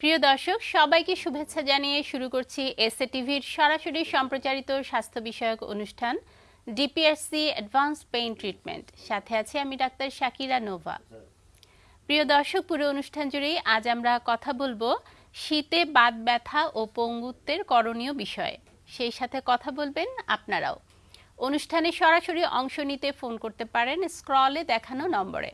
প্রিয় দর্শক, সবাইকে শুভেচ্ছা জানিয়ে শুরু করছি এসএ টিভির সরাসরি সম্প্রচারিত স্বাস্থ্য বিষয়ক অনুষ্ঠান ডিপিএসসি অ্যাডভান্স পেইন ট্রিটমেন্ট সাথে আছে আমি ডাক্তার শাকিরা নোভা। প্রিয় দর্শক, পুরো অনুষ্ঠান জুড়েই আজ আমরা কথা বলব শীতে বাত ব্যথা ও পঙ্গুত্বের করণীয় বিষয়ে। সেই সাথে কথা বলবেন আপনারাও। অনুষ্ঠানে সরাসরি অংশ নিতে ফোন করতে পারেন, স্ক্রলে দেখানো নম্বরে।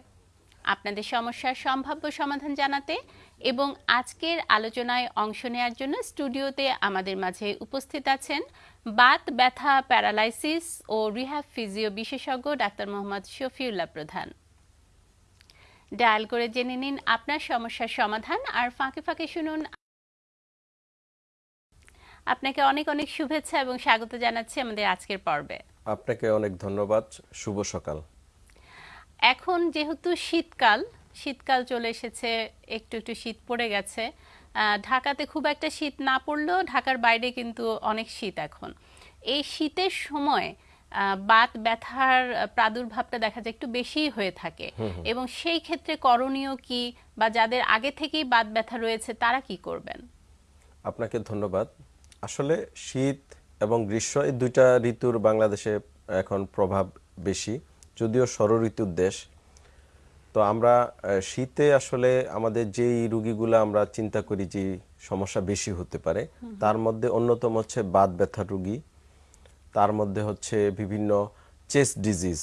আপনাদের সমস্যার সম্ভাব্য সমাধান জানাতে এবং আজকের আলোচনায় অংশ নেওয়ার জন্য স্টুডিওতে আমাদের মাঝে উপস্থিত আছেন বাত ব্যথা প্যারালাইসিস ও রিহ্যাব ফিজিও বিশেষজ্ঞ ডাক্তার মোহাম্মদ শফিউল্লাহ প্রধান। ডায়াল করে জেনে নিন আপনার সমস্যার সমাধান আর ফাঁকে ফাঁকে শুনুন। আপনাকে অনেক অনেক শুভেচ্ছা এবং স্বাগত জানাচ্ছি আমাদের আজকের পর্বে। আপনাকে অনেক ধন্যবাদ। শুভ সকাল। এখন যেহেতু শীতকাল শীতকাল চলে এসেছে একটু একটু শীত পড়ে গেছে। ঢাকাতে খুব একটা শীত না পড়লেও ঢাকার বাইরে কিন্তু অনেক শীত এখন। এই শীতের সময় বাত ব্যথার প্রাদুর্ভাবটা দেখা যায় একটু বেশি হয়ে থাকে। এবং সেই ক্ষেত্রে করণীয় কি বা যাদের আগে থেকেই বাত ব্যথা রয়েছে তারা কি করবেন? আপনাকে ধন্যবাদ। আসলে শীত এবং গ্রীষ্ম এই দুইটা ঋতুর বাংলাদেশে এখন প্রভাব বেশি। যদিও ষড় ঋতুর দেশ তো আমরা শীতে আসলে আমাদের যেই রুগীগুলো আমরা চিন্তা করি যে সমস্যা বেশি হতে পারে তার মধ্যে অন্যতম হচ্ছে বাত ব্যথার রুগী তার মধ্যে হচ্ছে বিভিন্ন চেস্ট ডিজিজ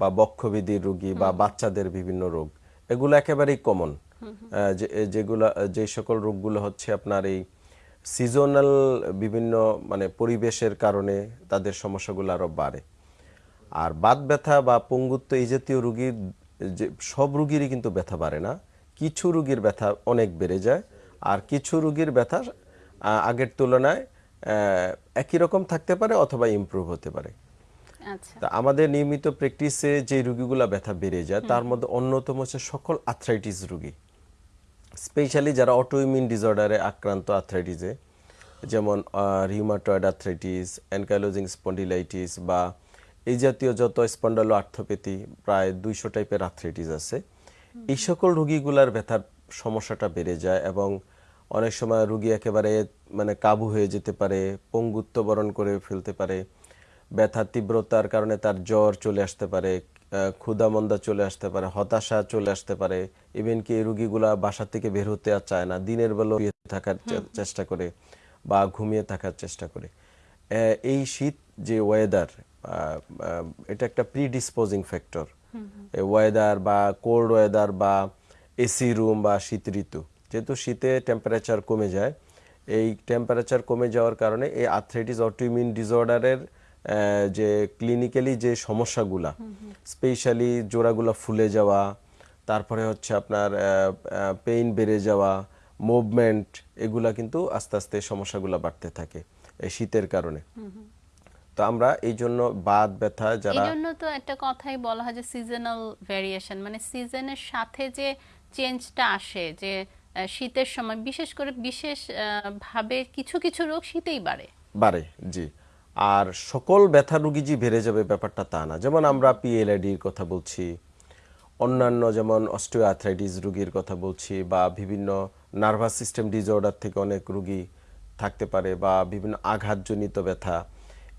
বা বক্ষবিধির রুগী বা বাচ্চাদের বিভিন্ন রোগ এগুলো একেবারেই কমন। যেগুলো যে সকল রোগগুলো হচ্ছে আপনার এই সিজনাল বিভিন্ন মানে পরিবেশের কারণে তাদের সমস্যাগুলো আরও বাড়ে। আর বাত ব্যথা বা পঙ্গুত্ব এই জাতীয় রুগীর যে সব রুগীরই কিন্তু ব্যথা বাড়ে না। কিছু রুগীর ব্যথা অনেক বেড়ে যায় আর কিছু রুগীর ব্যথা আগের তুলনায় একই রকম থাকতে পারে অথবা ইমপ্রুভ হতে পারে। আচ্ছা। তা আমাদের নিয়মিত প্র্যাকটিসে যে রুগীগুলা ব্যথা বেড়ে যায় তার মধ্যে অন্যতম হচ্ছে সকল আর্থ্রাইটিস রুগী। স্পেশালি যারা অটোইমিউন ডিসঅর্ডারে আক্রান্ত আর্থ্রাইটিসে যেমন রিউমাটয়েড আর্থ্রাইটিস অ্যানকাইলোজিং স্পন্ডিলাইটিস বা এই জাতীয় যত স্পন্ডালো আর্থোপ্যাথি প্রায় দুইশো টাইপের আর্থ্রাইটিস আছে। এই সকল রুগীগুলার ব্যথার সমস্যাটা বেড়ে যায় এবং অনেক সময় রুগী একেবারে মানে কাবু হয়ে যেতে পারে পঙ্গুত্ব বরণ করে ফেলতে পারে ব্যথার তীব্রতার কারণে তার জ্বর চলে আসতে পারে আহ, ক্ষুধামন্দা চলে আসতে পারে হতাশা চলে আসতে পারে। ইভেন কি এই রুগীগুলা বাসা থেকে বের হতে আর চায় না দিনের বেলা থাকার চেষ্টা করে বা ঘুমিয়ে থাকার চেষ্টা করে। এই শীত যে ওয়েদার এটা একটা প্রিডিসপোজিং ফ্যাক্টর ওয়েদার বা কোল্ড ওয়েদার বা এসি রুম বা শীত ঋতু। যেহেতু শীতে টেম্পারেচার কমে যায়, এই টেম্পারেচার কমে যাওয়ার কারণে এই আর্থ্রাইটিস অটোইমিউন ডিসঅর্ডারের যে ক্লিনিক্যালি যে সমস্যাগুলা স্পেশালি জোড়াগুলা ফুলে যাওয়া, তারপরে হচ্ছে আপনার পেইন বেড়ে যাওয়া মুভমেন্ট এগুলা কিন্তু আস্তে আস্তে সমস্যাগুলা বাড়তে থাকে এই শীতের কারণে। তো আমরা এই জন্য বাত ব্যথা যারা এই জন্য তো একটা কথাই বলা হয় যে সিজনাল ভেরিয়েশন মানে সিজনের সাথে যে চেঞ্জটা আসে যে শীতের সময় বিশেষ করে বিশেষ ভাবে কিছু কিছু রোগ শীতেই বাড়ে। বাড়ে জি। আর সকল ব্যথা রুগী যে বেড়ে যাবে ব্যাপারটা তা না। যেমন আমরা পিএলআইডির কথা বলছি অন্যান্য যেমন অস্টিওআর্থ্রাইটিস রুগীর কথা বলছি বা বিভিন্ন নার্ভাস সিস্টেম ডিসঅর্ডার থেকে অনেক রুগী থাকতে পারে বা বিভিন্ন আঘাতজনিত ব্যথা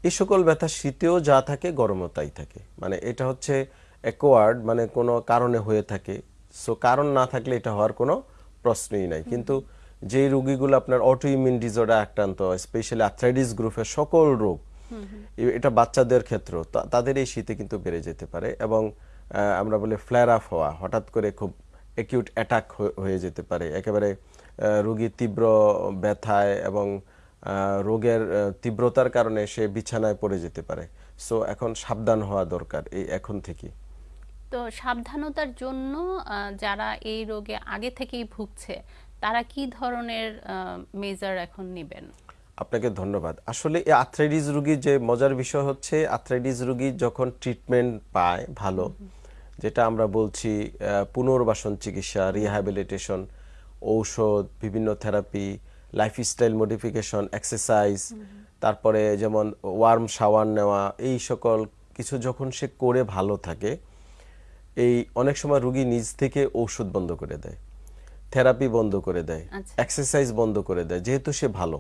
এই সকল ব্যথা শীতেও যা থাকে গরমও তাই থাকে। মানে এটা হচ্ছে অ্যাকোয়ার্ড মানে কোনো কারণে হয়ে থাকে। সো কারণ না থাকলে এটা হওয়ার কোনো প্রশ্নই নাই। কিন্তু যেই রোগীগুলো আপনার অটোইমিউন ডিসঅর্ডার আক্রান্ত স্পেশালি আর্থ্রাইটিস গ্রুপের সকল রোগ এটা বাচ্চাদের ক্ষেত্রেও তাদের এই শীতে কিন্তু বেড়ে যেতে পারে এবং আমরা বলি ফ্ল্যার আপ হওয়া হঠাৎ করে খুব অ্যাকিউট অ্যাটাক হয়ে যেতে পারে। একেবারে রোগী তীব্র ব্যথায় এবং রোগের তীব্রতার কারণে সে বিছানায় পড়ে যেতে পারে। সো এখন সাবধান হওয়া দরকার এই এখন থেকে তো সাবধানতার জন্য যারা এই রোগে আগে থেকেই ভুগছে তারা কি ধরনের মেজার এখন নেবেন? আপনাকে ধন্যবাদ। আসলে এই আর্থ্রাইটিস রোগীর যে মজার বিষয় হচ্ছে আর্থ্রাইটিস রোগী যখন ট্রিটমেন্ট পায় ভালো যেটা আমরা বলছি পুনর্বাসন চিকিৎসা রিহ্যাবিলিটেশন ঔষধ বিভিন্ন থেরাপি লাইফস্টাইল মডিফিকেশন এক্সারসাইজ তারপরে যেমন ওয়ার্ম শাওয়ার নেওয়া এই সকল কিছু যখন সে করে ভালো থাকে এই অনেক সময় রুগী নিজ থেকে ঔষধ বন্ধ করে দেয় থেরাপি বন্ধ করে দেয় আচ্ছা। এক্সারসাইজ বন্ধ করে দেয় যেহেতু সে ভালো।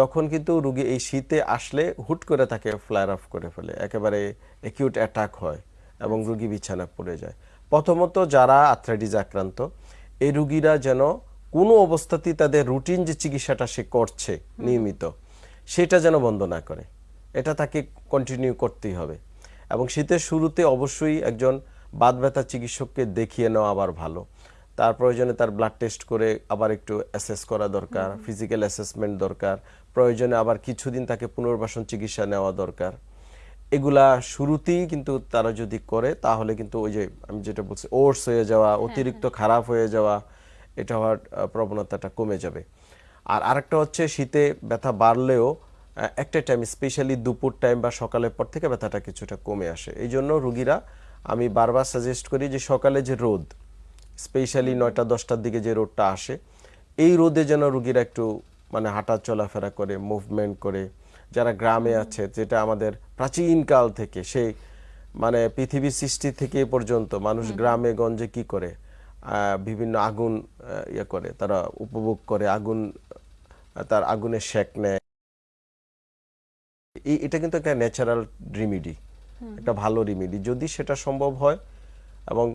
তখন কিন্তু রুগী এই শীতে আসলে হুট করে তাকে ফ্লায়ার অফ করে ফেলে একেবারে অ্যাকিউট অ্যাটাক হয় এবং রুগী বিছানা পড়ে যায়। প্রথমত যারা আর্থ্রাইটিস আক্রান্ত এই রুগীরা যেন কোনো অবস্থাতেই তাদের রুটিন যে চিকিৎসাটা সে করছে নিয়মিত সেটা যেন বন্ধ না করে। এটা তাকে কন্টিনিউ করতেই হবে। এবং শীতের শুরুতে অবশ্যই একজন বাদ ব্যথা চিকিৎসককে দেখিয়ে নেওয়া আবার ভালো। তার প্রয়োজনে তার ব্লাড টেস্ট করে আবার একটু অ্যাসেস করা দরকার ফিজিক্যাল অ্যাসেসমেন্ট দরকার প্রয়োজনে আবার কিছুদিন তাকে পুনর্বাসন চিকিৎসা নেওয়া দরকার। এগুলা শুরুতেই কিন্তু তারা যদি করে তাহলে কিন্তু ওই যে আমি যেটা বলছি ওর্স হয়ে যাওয়া অতিরিক্ত খারাপ হয়ে যাওয়া এটা হওয়ার প্রবণতাটা কমে যাবে। আর আরেকটা হচ্ছে শীতে ব্যথা বাড়লেও একটা টাইম স্পেশালি দুপুর টাইম বা সকালের পর থেকে ব্যথাটা কিছুটা কমে আসে। এই জন্য রুগীরা আমি বারবার সাজেস্ট করি যে সকালে যে রোদ স্পেশালি নয়টা দশটার দিকে যে রোদটা আসে এই রোদে যেন রুগীরা একটু মানে হাঁটা চলাফেরা করে মুভমেন্ট করে। যারা গ্রামে আছে যেটা আমাদের প্রাচীনকাল থেকে সেই মানে পৃথিবীর সৃষ্টি থেকে পর্যন্ত মানুষ গ্রামে গঞ্জে কি করে? বিভিন্ন আগুন ইয়ে করে তারা উপভোগ করে আগুন তার আগুনের শেক নেয়। এটা কিন্তু একটা ন্যাচারাল রিমিডি একটা ভালো রিমিডি যদি সেটা সম্ভব হয় এবং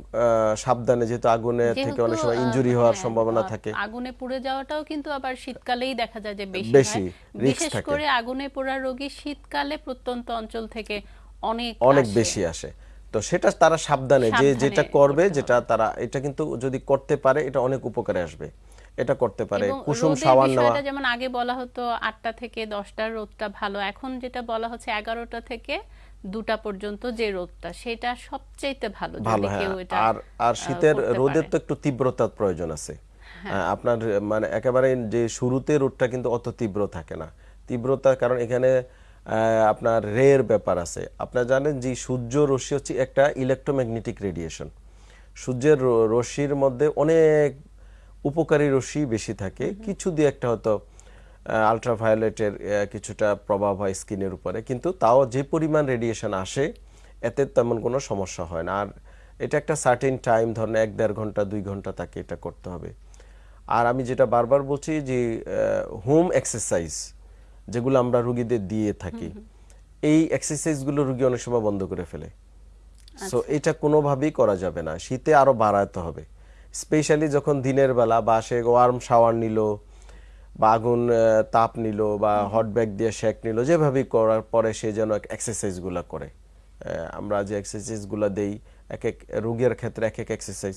সাবধানে যেহেতু আগুনে থেকে অনেক সময় ইনজুরি হওয়ার হ্যাঁ, সম্ভাবনা থাকে। আগুনে পুড়ে যাওয়াটাও কিন্তু আবার শীতকালেই দেখা যায় যে বেশি বেশি, বিশেষ করে আগুনে পোড়া রোগী শীতকালে প্রত্যন্ত অঞ্চল থেকে অনেক অনেক বেশি আসে। তো সেটা তারা সাবধানে যে যেটা করবে যেটা তারা এটা কিন্তু যদি করতে পারে এটা অনেক উপকারে আসবে। এটা করতে পারে কুসুম সাবান নেওয়া। যেমন আগে বলা হতো আটটা থেকে দশটার রোদটা ভালো। এখন যেটা বলা হচ্ছে এগারোটা থেকে দুটা পর্যন্ত যে রোদটা সেটা সবচেয়ে ভালো ভালো হ্যাঁ কেউ এটা আর আর শীতের রোদের তো একটু তীব্রতার প্রয়োজন আছে। হ্যাঁ। আপনার মানে একেবারে যে শুরুতে রোদটা কিন্তু অত তীব্র থাকে না। তীব্রতার কারণ এখানে আপনার রের ব্যাপার আছে। আপনারা জানেন যে সূর্য রশ্মি হচ্ছে একটা ইলেকট্রোম্যাগনেটিক রেডিয়েশন সূর্যের রশ্মির মধ্যে অনেক উপকারী রশ্মি বেশি থাকে। কিছু দিয়ে একটা হয়তো আলট্রাভায়োলেটের কিছুটা প্রভাব হয় স্কিনের উপরে। কিন্তু তাও যে পরিমাণ রেডিয়েশন আসে এতে তেমন কোনো সমস্যা হয় না। আর এটা একটা সার্টেন টাইম ধরেন এক দেড় ঘণ্টা দুই ঘণ্টা তাকে এটা করতে হবে। আর আমি যেটা বারবার বলছি যে হোম এক্সারসাইজ যেগুলো আমরা রুগীদের দিয়ে থাকি এই এক্সারসাইজগুলো রুগী অনেক সময় বন্ধ করে ফেলে। সো এটা কোনোভাবেই করা যাবে না। শীতে আরও বাড়াতে হবে। স্পেশালি যখন দিনের বেলা বা সে ওয়ার্ম শাওয়ার নিল বা আগুন তাপ নিল বা হট ব্যাগ দিয়ে শেক নিল যেভাবেই করার পরে সে যেন এক্সারসাইজগুলো করে। আমরা যে এক্সারসাইজগুলো দেই এক এক রোগীর ক্ষেত্রে এক এক এক্সারসাইজ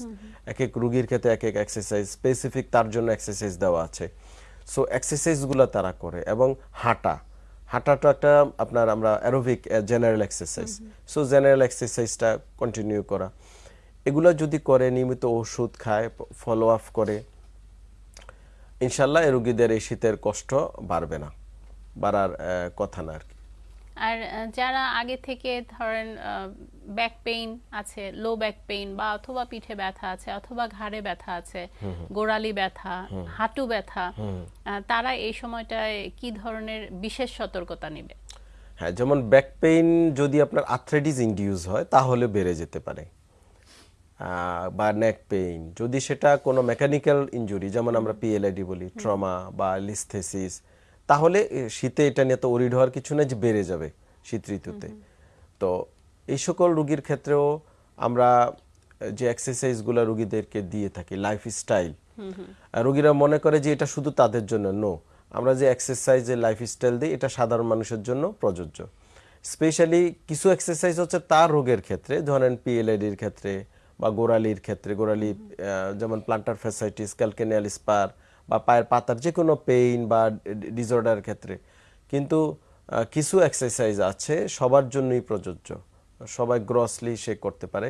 এক এক রুগীর ক্ষেত্রে এক এক এক্সারসাইজ স্পেসিফিক তার জন্য এক্সারসাইজ দেওয়া আছে। সো এক্সারসাইজগুলো তারা করে এবং হাঁটা। হাঁটাটা একটা আপনার আমরা aerobic general exercise so general এক্সারসাইজটা continue করা। এগুলো যদি করে নিয়মিত ওষুধ খায় ফলো আপ করে ইনশাল্লাহ এই রুগীদের এই শীতের কষ্ট বাড়বে না। বাড়ার কথা না আর কি। আর যারা আগে থেকে ধরেন ব্যাক পেইন আছে লো ব্যাক পেইন বা অথবা পিঠে ব্যথা আছে অথবা ঘাড়ে ব্যথা আছে গোড়ালি ব্যথা হাঁটু ব্যথা তারা এই সময়টায় কি ধরনের বিশেষ সতর্কতা নেবে? হ্যাঁ যেমন ব্যাক পেইন যদি আপনার আর্থ্রাইটিস ইনডিউস হয় তাহলে বেড়ে যেতে পারে। বা নেক পেইন যদি সেটা কোনো মেকানিক্যাল ইনজুরি যেমন আমরা পিএলআইডি বলি ট্রমা বা লিস্থেসিস তাহলে শীতে এটা নিয়ে তো ওরিড হওয়ার কিছু না যে বেড়ে যাবে শীত ঋতুতে। তো এই সকল রুগীর ক্ষেত্রেও আমরা যে এক্সারসাইজগুলো রুগীদেরকে দিয়ে থাকি লাইফ স্টাইল রুগীরা মনে করে যে এটা শুধু তাদের জন্য নো আমরা যে এক্সারসাইজ যে লাইফ স্টাইল দিই এটা সাধারণ মানুষের জন্য প্রযোজ্য। স্পেশালি কিছু এক্সারসাইজ হচ্ছে তার রোগের ক্ষেত্রে ধরেন পিএলআইডির ক্ষেত্রে বা গোড়ালির ক্ষেত্রে গোড়ালি যেমন প্লান্টার ফ্যাসাইটিস ক্যালকেনিয়াল স্পার বা পায়ের পাতার যে কোনো পেইন বা ডিসঅর্ডারের ক্ষেত্রে। কিন্তু কিছু এক্সারসাইজ আছে সবার জন্যই প্রযোজ্য। সবাই গ্রসলি সে করতে পারে।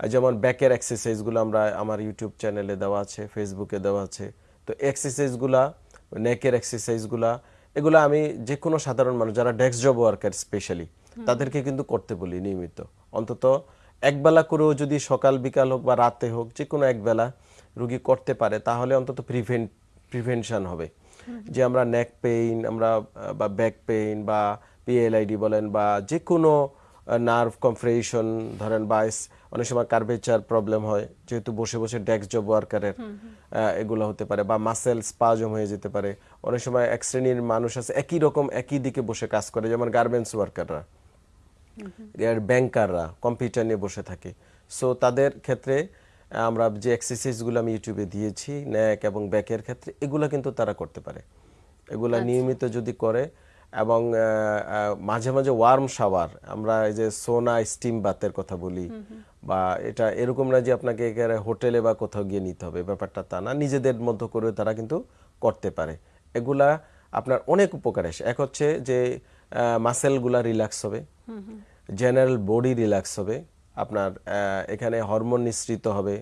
যেমন ব্যাকের এক্সারসাইজগুলো আমরা আমার ইউটিউব চ্যানেলে দেওয়া আছে ফেসবুকে দেওয়া আছে। তো এক্সারসাইজগুলা নেকের এক্সারসাইজগুলা এগুলো আমি যে কোনো সাধারণ মানুষ যারা ডেস্ক জব ওয়ার্কার স্পেশালি তাদেরকে কিন্তু করতে বলি নিয়মিত। অন্তত একবেলা করেও যদি সকাল বিকাল হোক বা রাতে হোক যে কোনো একবেলা রুগী করতে পারে তাহলে অন্তত প্রিভেন্ট প্রিভেনশন হবে। যে আমরা নেক পেইন আমরা বা ব্যাক পেইন বা পিএলআইডি বলেন বা যে কোনো নার্ভ কমফ্রেশন ধরেন বা অনেক সময় কার্ভেচার প্রবলেম হয় যেহেতু বসে বসে ডেস্ক জব ওয়ার্কারের এগুলো হতে পারে বা মাসেল স্পাজম হয়ে যেতে পারে। অনেক সময় এক শ্রেণির মানুষ আছে একই রকম একই দিকে বসে কাজ করে যেমন গার্মেন্টস ওয়ার্কাররা ব্যাংকাররা কম্পিউটার নিয়ে বসে থাকে। সো তাদের ক্ষেত্রে আমরা যে এক্সারসাইজগুলো আমি ইউটিউবে দিয়েছি ন্যাক এবং ব্যাকের ক্ষেত্রে এগুলো কিন্তু তারা করতে পারে। এগুলা নিয়মিত যদি করে এবং মাঝে মাঝে ওয়ার্ম শাওয়ার আমরা এই যে সোনা স্টিম বাতের কথা বলি বা এটা এরকম না যে আপনাকে হোটেলে বা কোথাও গিয়ে নিতে হবে ব্যাপারটা তা না। নিজেদের মতো করে তারা কিন্তু করতে পারে। এগুলা আপনার অনেক উপকার আসে। এক হচ্ছে যে মাসেলগুলা রিল্যাক্স হবে। জেনারেল বডি রিল্যাক্স হবে। আপনার এখানে হরমোন নিঃসৃত হবে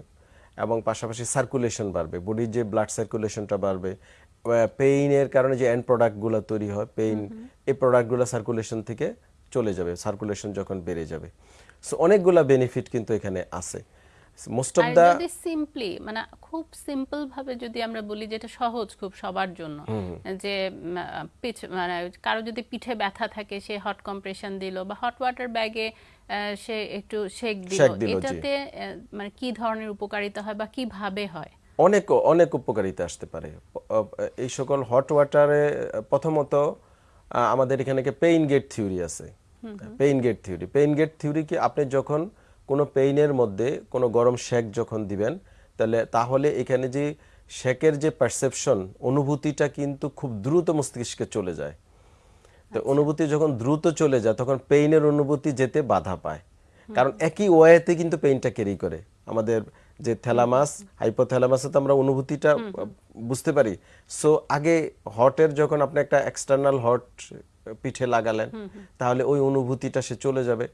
এবং পাশাপাশি সার্কুলেশন বাড়বে। বডির যে ব্লাড সার্কুলেশনটা বাড়বে পেইনের কারণে যে এন্ড প্রোডাক্টগুলো তৈরি হয় পেইন এই প্রোডাক্টগুলো সার্কুলেশন থেকে চলে যাবে সার্কুলেশন যখন বেড়ে যাবে। সো অনেকগুলো বেনিফিট কিন্তু এখানে আছে। মোস্ট অফ দা যদি সিম্পলি মানে খুব সিম্পল ভাবে যদি আমরা বলি যেটা সহজ খুব সবার জন্য যে পিঠ মানে কারও যদি পিঠে ব্যথা থাকে সে হট কম্প্রেশন দিল বা হট ওয়াটার ব্যাগে সে একটু শেক দিল। এটাতে মানে কি ধরনের উপকারিতা হয় বা কীভাবে হয়? অনেক অনেক উপকারিতা আসতে পারে। এই সকল হট ওয়াটারে প্রথমত আমাদের এখানে পেইন গেট থিওরি আছে? Pain gate theory pain gate theory কি আপনি যখন কোনো পেইনের মধ্যে কোনো গরম শেক যখন দিবেন তাহলে তাহলে এখানে যে শেকের যে পারসেপশন অনুভূতিটা কিন্তু খুব দ্রুত মস্তিষ্কে চলে যায়। তো অনুভূতি যখন দ্রুত চলে যায় তখন পেইনের অনুভূতি যেতে বাধা পায়। কারণ একই ওয়েতে কিন্তু পেইনটা ক্যারি করে। আমাদের যে থ্যালামাস হাইপোথ্যালামাসে তো আমরা অনুভূতিটা বুঝতে পারি। সো আগে হটের যখন আপনি একটা এক্সটার্নাল হট পিঠে লাগালেন তাহলে ওই অনুভূতিটা সে চলে যাবে।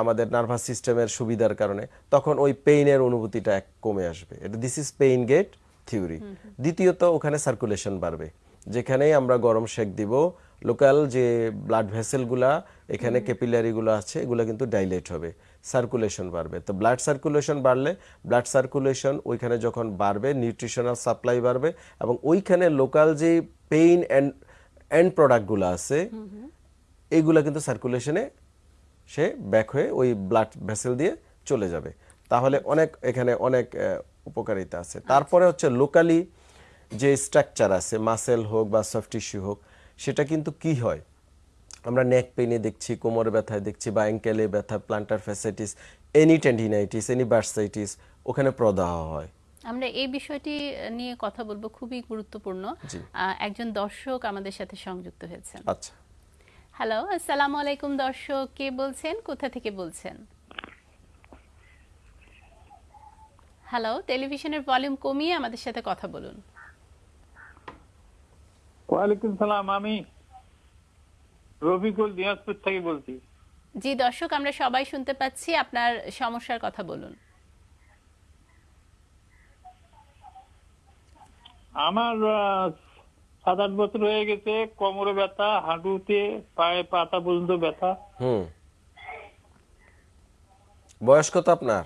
আমাদের নার্ভাস সিস্টেমের সুবিধার কারণে তখন ওই পেইনের অনুভূতিটা এক কমে আসবে। এটা this is pain gate theory দ্বিতীয়ত ওখানে সার্কুলেশন বাড়বে। যেখানেই আমরা গরম শেক দিব লোকাল যে ব্লাড ভেসেলগুলা এখানে ক্যাপিলারিগুলো আছে এগুলো কিন্তু ডাইলেট হবে। সার্কুলেশন বাড়বে। তো ব্লাড সার্কুলেশন বাড়লে ব্লাড সার্কুলেশন ওইখানে যখন বাড়বে নিউট্রিশনাল সাপ্লাই বাড়বে এবং ওইখানে লোকাল যে পেইন অ্যান্ড অ্যান্ড প্রোডাক্টগুলো আছে এইগুলা কিন্তু সার্কুলেশনে সে ব্যাক হয়ে ওই ব্লাড ভেসেল দিয়ে চলে যাবে। তাহলে অনেক এখানে অনেক উপকারিতা আছে। তারপরে হচ্ছে লোকালি যে স্ট্রাকচার আছে মাসেল হোক বা সফট টিস্যু হোক সেটা কিন্তু কি হয়? আমরা নেক পেইনে দেখছি কোমর ব্যথায় দেখছি বা অ্যাঙ্কেলে ব্যথা plantar fasciitis any tendinitis any bursitis ওখানে প্রদাহ হয়। আমরা এই বিষয়টি নিয়ে কথা বলব খুবই গুরুত্বপূর্ণ। একজন দর্শক আমাদের সাথে সংযুক্ত হয়েছেন। আচ্ছা। হ্যালো আসসালামু আলাইকুম দর্শক কে বলছেন কোথা থেকে বলছেন? হ্যালো টেলিভিশনের ভলিউম কমিয়ে আমাদের সাথে কথা বলুন। ওয়ালাইকুম সালাম আমি রফিকুল দিনাজপুর থেকে বলছি। জি দর্শক আমরা সবাই শুনতে পাচ্ছি আপনার সমস্যার কথা বলুন। আমার সাত আট বছর হয়ে গেছে কোমরে ব্যথা হাঁটুতে পায়ে পাতা পর্যন্ত ব্যথা। হুম। বয়স কত আপনার?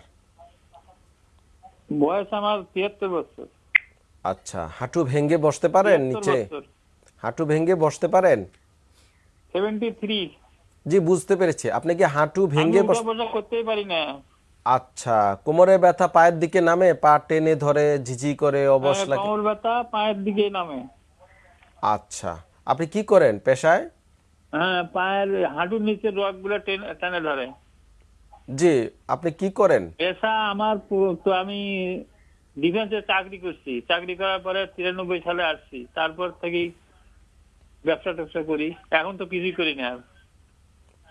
বয়স আমার তিয়াত্তর বছর। আচ্ছা হাঁটু ভেঙে বসতে পারেন নিচে? হাঁটু ভেঙে বসতে পারেন? Seventy three. জি বুঝতে পেরেছি। আপনি কি হাঁটু ভেঙে করতেই পারি না। আচ্ছা কোমরে ব্যথা পায়ের দিকে নামে? পা টেনে ধরে ঝিঝি করে অবশ হ্যাঁ, লাগে? কোমর ব্যথা পায়ের দিকে নামে। আচ্ছা। আপনি কি করেন পেশায়? হ্যাঁ পায়ের হাঁটুর নিচে রকগুলো টেনে ধরে। জি আপনি কি করেন? পেশা আমার তো আমি ডিফেন্সে চাকরি করছি। চাকরি করার পরে তিরানব্বই সালে আসছি। তারপর থেকেই ব্যবসা ট্যাবসা করি। এখন তো কিছুই করি না।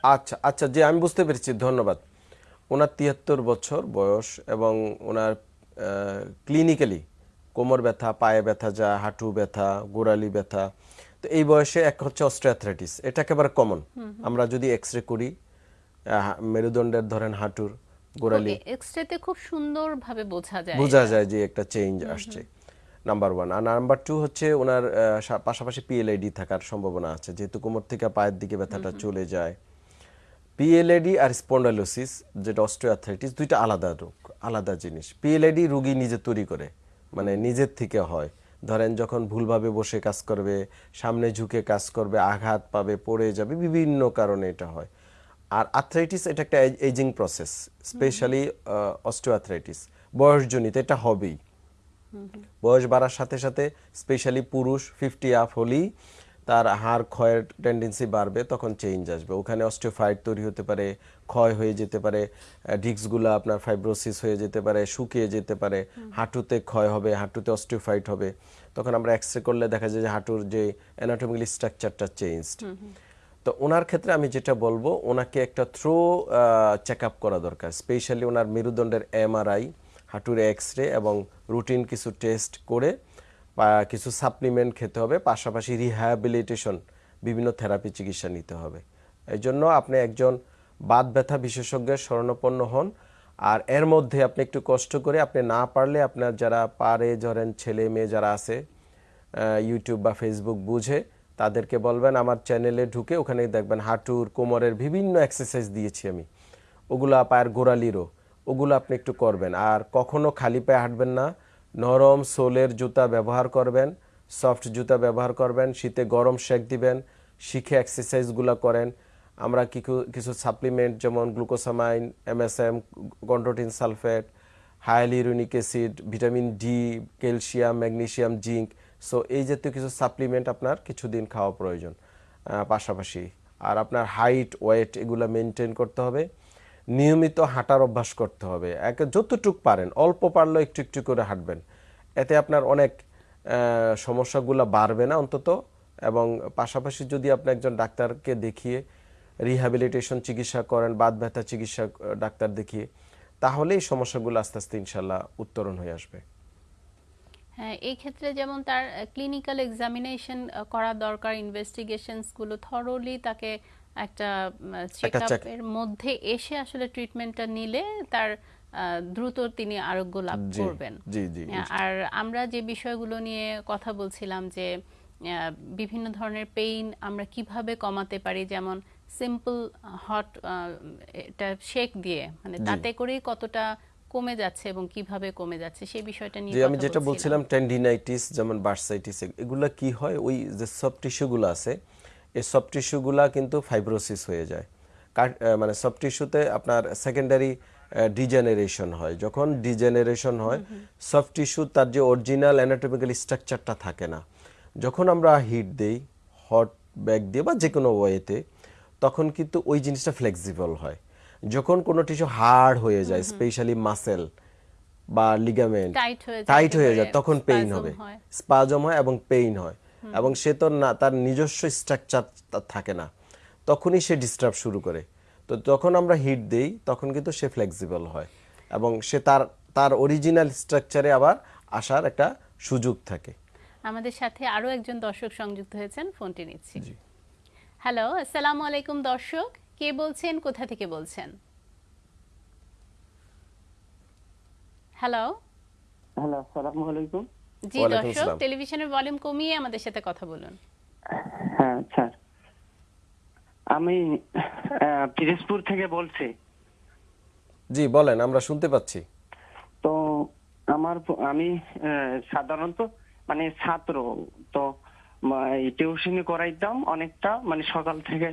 আচ্ছা আচ্ছা জি আমি বুঝতে পেরেছি। ধন্যবাদ। ওনার তিয়াত্তর বছর বয়স এবং ওনার ক্লিনিক্যালি কোমর ব্যথা পায়ে ব্যথা যা হাঁটু ব্যথা গোড়ালি ব্যথা। তো এই বয়সে এক হচ্ছে অস্ট্রিয়াথ্রাইটিস। এটা একেবারে কমন। আমরা যদি এক্স রে করি মেরুদণ্ডের ধরেন হাঁটুর গোড়ালি। এক্সরেতে খুব সুন্দরভাবে বোঝা যায় বোঝা যায় যে একটা চেঞ্জ আসছে নাম্বার ওয়ান। আর নাম্বার টু হচ্ছে ওনার পাশাপাশি পিএলআইডি থাকার সম্ভাবনা আছে। যেহেতু কোমর থেকে পায়ের দিকে ব্যথাটা চলে যায়। পিএলআইডি আর স্পন্ডালোসিস যেটা অস্ট্রিওআর্থ্রাইটিস দুইটা আলাদা রোগ আলাদা জিনিস। পিএলআইডি রুগী নিজে তৈরি করে। মানে নিজের থেকে হয়। ধরেন যখন ভুলভাবে বসে কাজ করবে সামনে ঝুঁকে কাজ করবে আঘাত পাবে পড়ে যাবে বিভিন্ন কারণে এটা হয়। আর আর্থ্রাইটিস এটা একটা এজিং প্রসেস স্পেশালি অস্টিওআর্থ্রাইটিস বয়সজনিত এটা হবেই। বয়স বাড়ার সাথে সাথে স্পেশালি পুরুষ ফিফটি আপ হলেই তার হাড় ক্ষয়ের টেন্ডেন্সি বাড়বে তখন চেঞ্জ আসবে। ওখানে অস্টিওফাইট তৈরি হতে পারে ক্ষয় হয়ে যেতে পারে ডিস্কগুলো আপনার ফাইব্রোসিস হয়ে যেতে পারে শুকিয়ে যেতে পারে হাঁটুতে ক্ষয় হবে হাঁটুতে অস্টিওফাইট হবে। তখন আমরা এক্স করলে দেখা যায় যে হাঁটুর যে অ্যানাটমিক্যাল স্ট্রাকচারটা চেঞ্জড তো ওনার ক্ষেত্রে আমি যেটা বলব ওনাকে একটা থ্রো চেক আপ করা দরকার। স্পেশালি ওনার মেরুদণ্ডের এমআরআই হাঁটুর এক্স রে এবং রুটিন কিছু টেস্ট করে কিছু সাপ্লিমেন্ট খেতে হবে, পাশাপাশি রিহ্যাবিলিটেশন বিভিন্ন থেরাপি চিকিৎসা নিতে হবে। এই জন্য আপনি একজন বাত ব্যথা বিশেষজ্ঞের শরণাপন্ন হন, আর এর মধ্যে আপনি একটু কষ্ট করে আপনি না পারলে আপনার যারা পারে, ধরেন ছেলে মেয়ে যারা আছে ইউটিউব বা ফেসবুক বুঝে, তাদেরকে বলবেন, আমার চ্যানেলে ঢুকে ওখানে দেখবেন হাঁটুর, কোমরের বিভিন্ন এক্সারসাইজ দিয়েছি আমি। ওগুলো পায়ের গোড়ালিরও, ওগুলো আপনি একটু করবেন। আর কখনো খালি পায়ে হাঁটবেন না নরম সোলের জুতা ব্যবহার করবেন, সফট জুতা ব্যবহার করবেন, শীতে গরম শেক দিবেন, শিখে এক্সারসাইজগুলো করেন। আমরা কিছু কিছু সাপ্লিমেন্ট যেমন glucosamine MSM chondroitin sulphate hyaluronic acid vitamin D calcium magnesium zinc so এই জাতীয় কিছু সাপ্লিমেন্ট আপনার কিছুদিন খাওয়া প্রয়োজন। পাশাপাশি। আর আপনার হাইট ওয়েট এগুলো মেনটেন করতে হবে। নিয়মিত হাঁটার অভ্যাস করতে হবে। এক যতটুক পারেন, অল্প পারলেও একটু একটু করে হাঁটবেন। এতে আপনার অনেক সমস্যাগুলো বাড়বে না অন্তত এবং পাশাপাশি যদি আপনি একজন ডাক্তারকে দেখিয়ে রিহ্যাবিলিটেশন চিকিৎসা করেন বাদ ব্যথা চিকিৎসা ডাক্তার দেখিয়ে তাহলে এই সমস্যাগুলো আস্তে আস্তে ইনশাল্লাহ উত্তরণ হয়ে আসবে। হ্যাঁ এই ক্ষেত্রে যেমন তার ক্লিনিক্যাল এক্সামিনেশন করা দরকার ইনভেস্টিগেশনসগুলো থরলি তাকে একটা চেক check- এর মধ্যে এসে আসলে ট্রিটমেন্টটা নিলে তার দ্রুত তিনি আরোগ্য লাভ করবেন। আর আমরা যে বিষয়গুলো নিয়ে কথা বলছিলাম যে বিভিন্ন ধরনের পেইন আমরা কীভাবে কমাতে পারি যেমন সিম্পল হট এটা শেক দিয়ে মানে তাতে করেই কতটা কমে যাচ্ছে এবং কীভাবে কমে যাচ্ছে সেই বিষয়টা নিয়ে আমি যেটা বলছিলাম। টেন্ডিনাইটিস যেমন বার্সাইটিস এগুলা কি হয়? ওই যে সফট টিস্যুগুলো আছে এই সফট টিস্যুগুলা কিন্তু ফাইব্রোসিস হয়ে যায়। মানে সফট টিস্যুতে আপনার সেকেন্ডারি ডিজেনারেশন হয়। যখন ডিজেনারেশন হয় সফট টিস্যু তার যে অরিজিনাল অ্যানাটমিক্যাল স্ট্রাকচারটা থাকে না। যখন আমরা হিট দেই হট ব্যাগ দিয়ে বা যে কোনো ওয়েতে তখন কিন্তু ওই জিনিসটা ফ্লেক্সিবল হয়। যখন কোনো টিস্যু হার্ড হয়ে যায় স্পেশালি মাসেল বা লিগামেন্ট টাইট হয়ে যায় তখন পেইন হবে। স্পাজম হয় এবং পেইন হয়। এবং সে তো না তার নিজস্ব স্ট্রাকচার থাকে না। তখনই সে ডিস্টার্ব শুরু করে। তো যখন আমরা হিট দেই তখন কিন্তু সে ফ্লেক্সিবল হয় এবং সে তার তার অরিজিনাল স্ট্রাকচারে আবার আসার একটা সুযোগ থাকে। আমাদের সাথে আরও একজন দর্শক সংযুক্ত হয়েছেন ফোনটি নিচ্ছি। হ্যালো আসসালামু আলাইকুম দর্শক। কে বলছেন কোথা থেকে বলছেন? হ্যালো হ্যালো আসসালামু আলাইকুম। জি দর্শক টেলিভিশনের ভলিউম কমিয়ে আমাদের সাথে কথা বলুন। হ্যাঁ স্যার। আমি আহ, পিরোজপুর থেকে বলছি। জি বলেন আমরা শুনতে পাচ্ছি। তো আমার আমি সাধারণত মানে ছাত্র তো টিউশনি করাইতাম অনেকটা মানে সকাল থেকে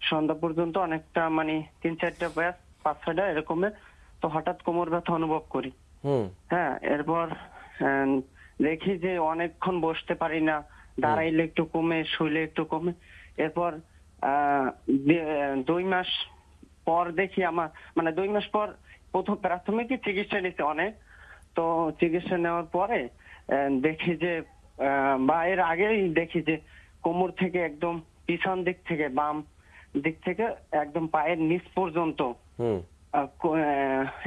সন্ধ্যা পর্যন্ত অনেকটা মানে তিন চারটা ব্যাস পাঁচ ছয়টা এরকমের তো হঠাৎ কোমর ব্যথা অনুভব করি। হ্যাঁ এরপর আহ, দেখি যে অনেকক্ষণ বসতে পারি না দাঁড়াইলে একটু কমে শুইলে একটু কমে। এরপর আহ, দুই মাস পর দেখি আমার মানে দুই মাস পর প্রথম প্রাথমিক চিকিৎসা নিতে অনেক। তো চিকিৎসা নেওয়ার পরে দেখি যে আহ, বা এর আগেই দেখি যে কোমর থেকে একদম পিছন দিক থেকে বাম দিক থেকে একদম পায়ের নিচ পর্যন্ত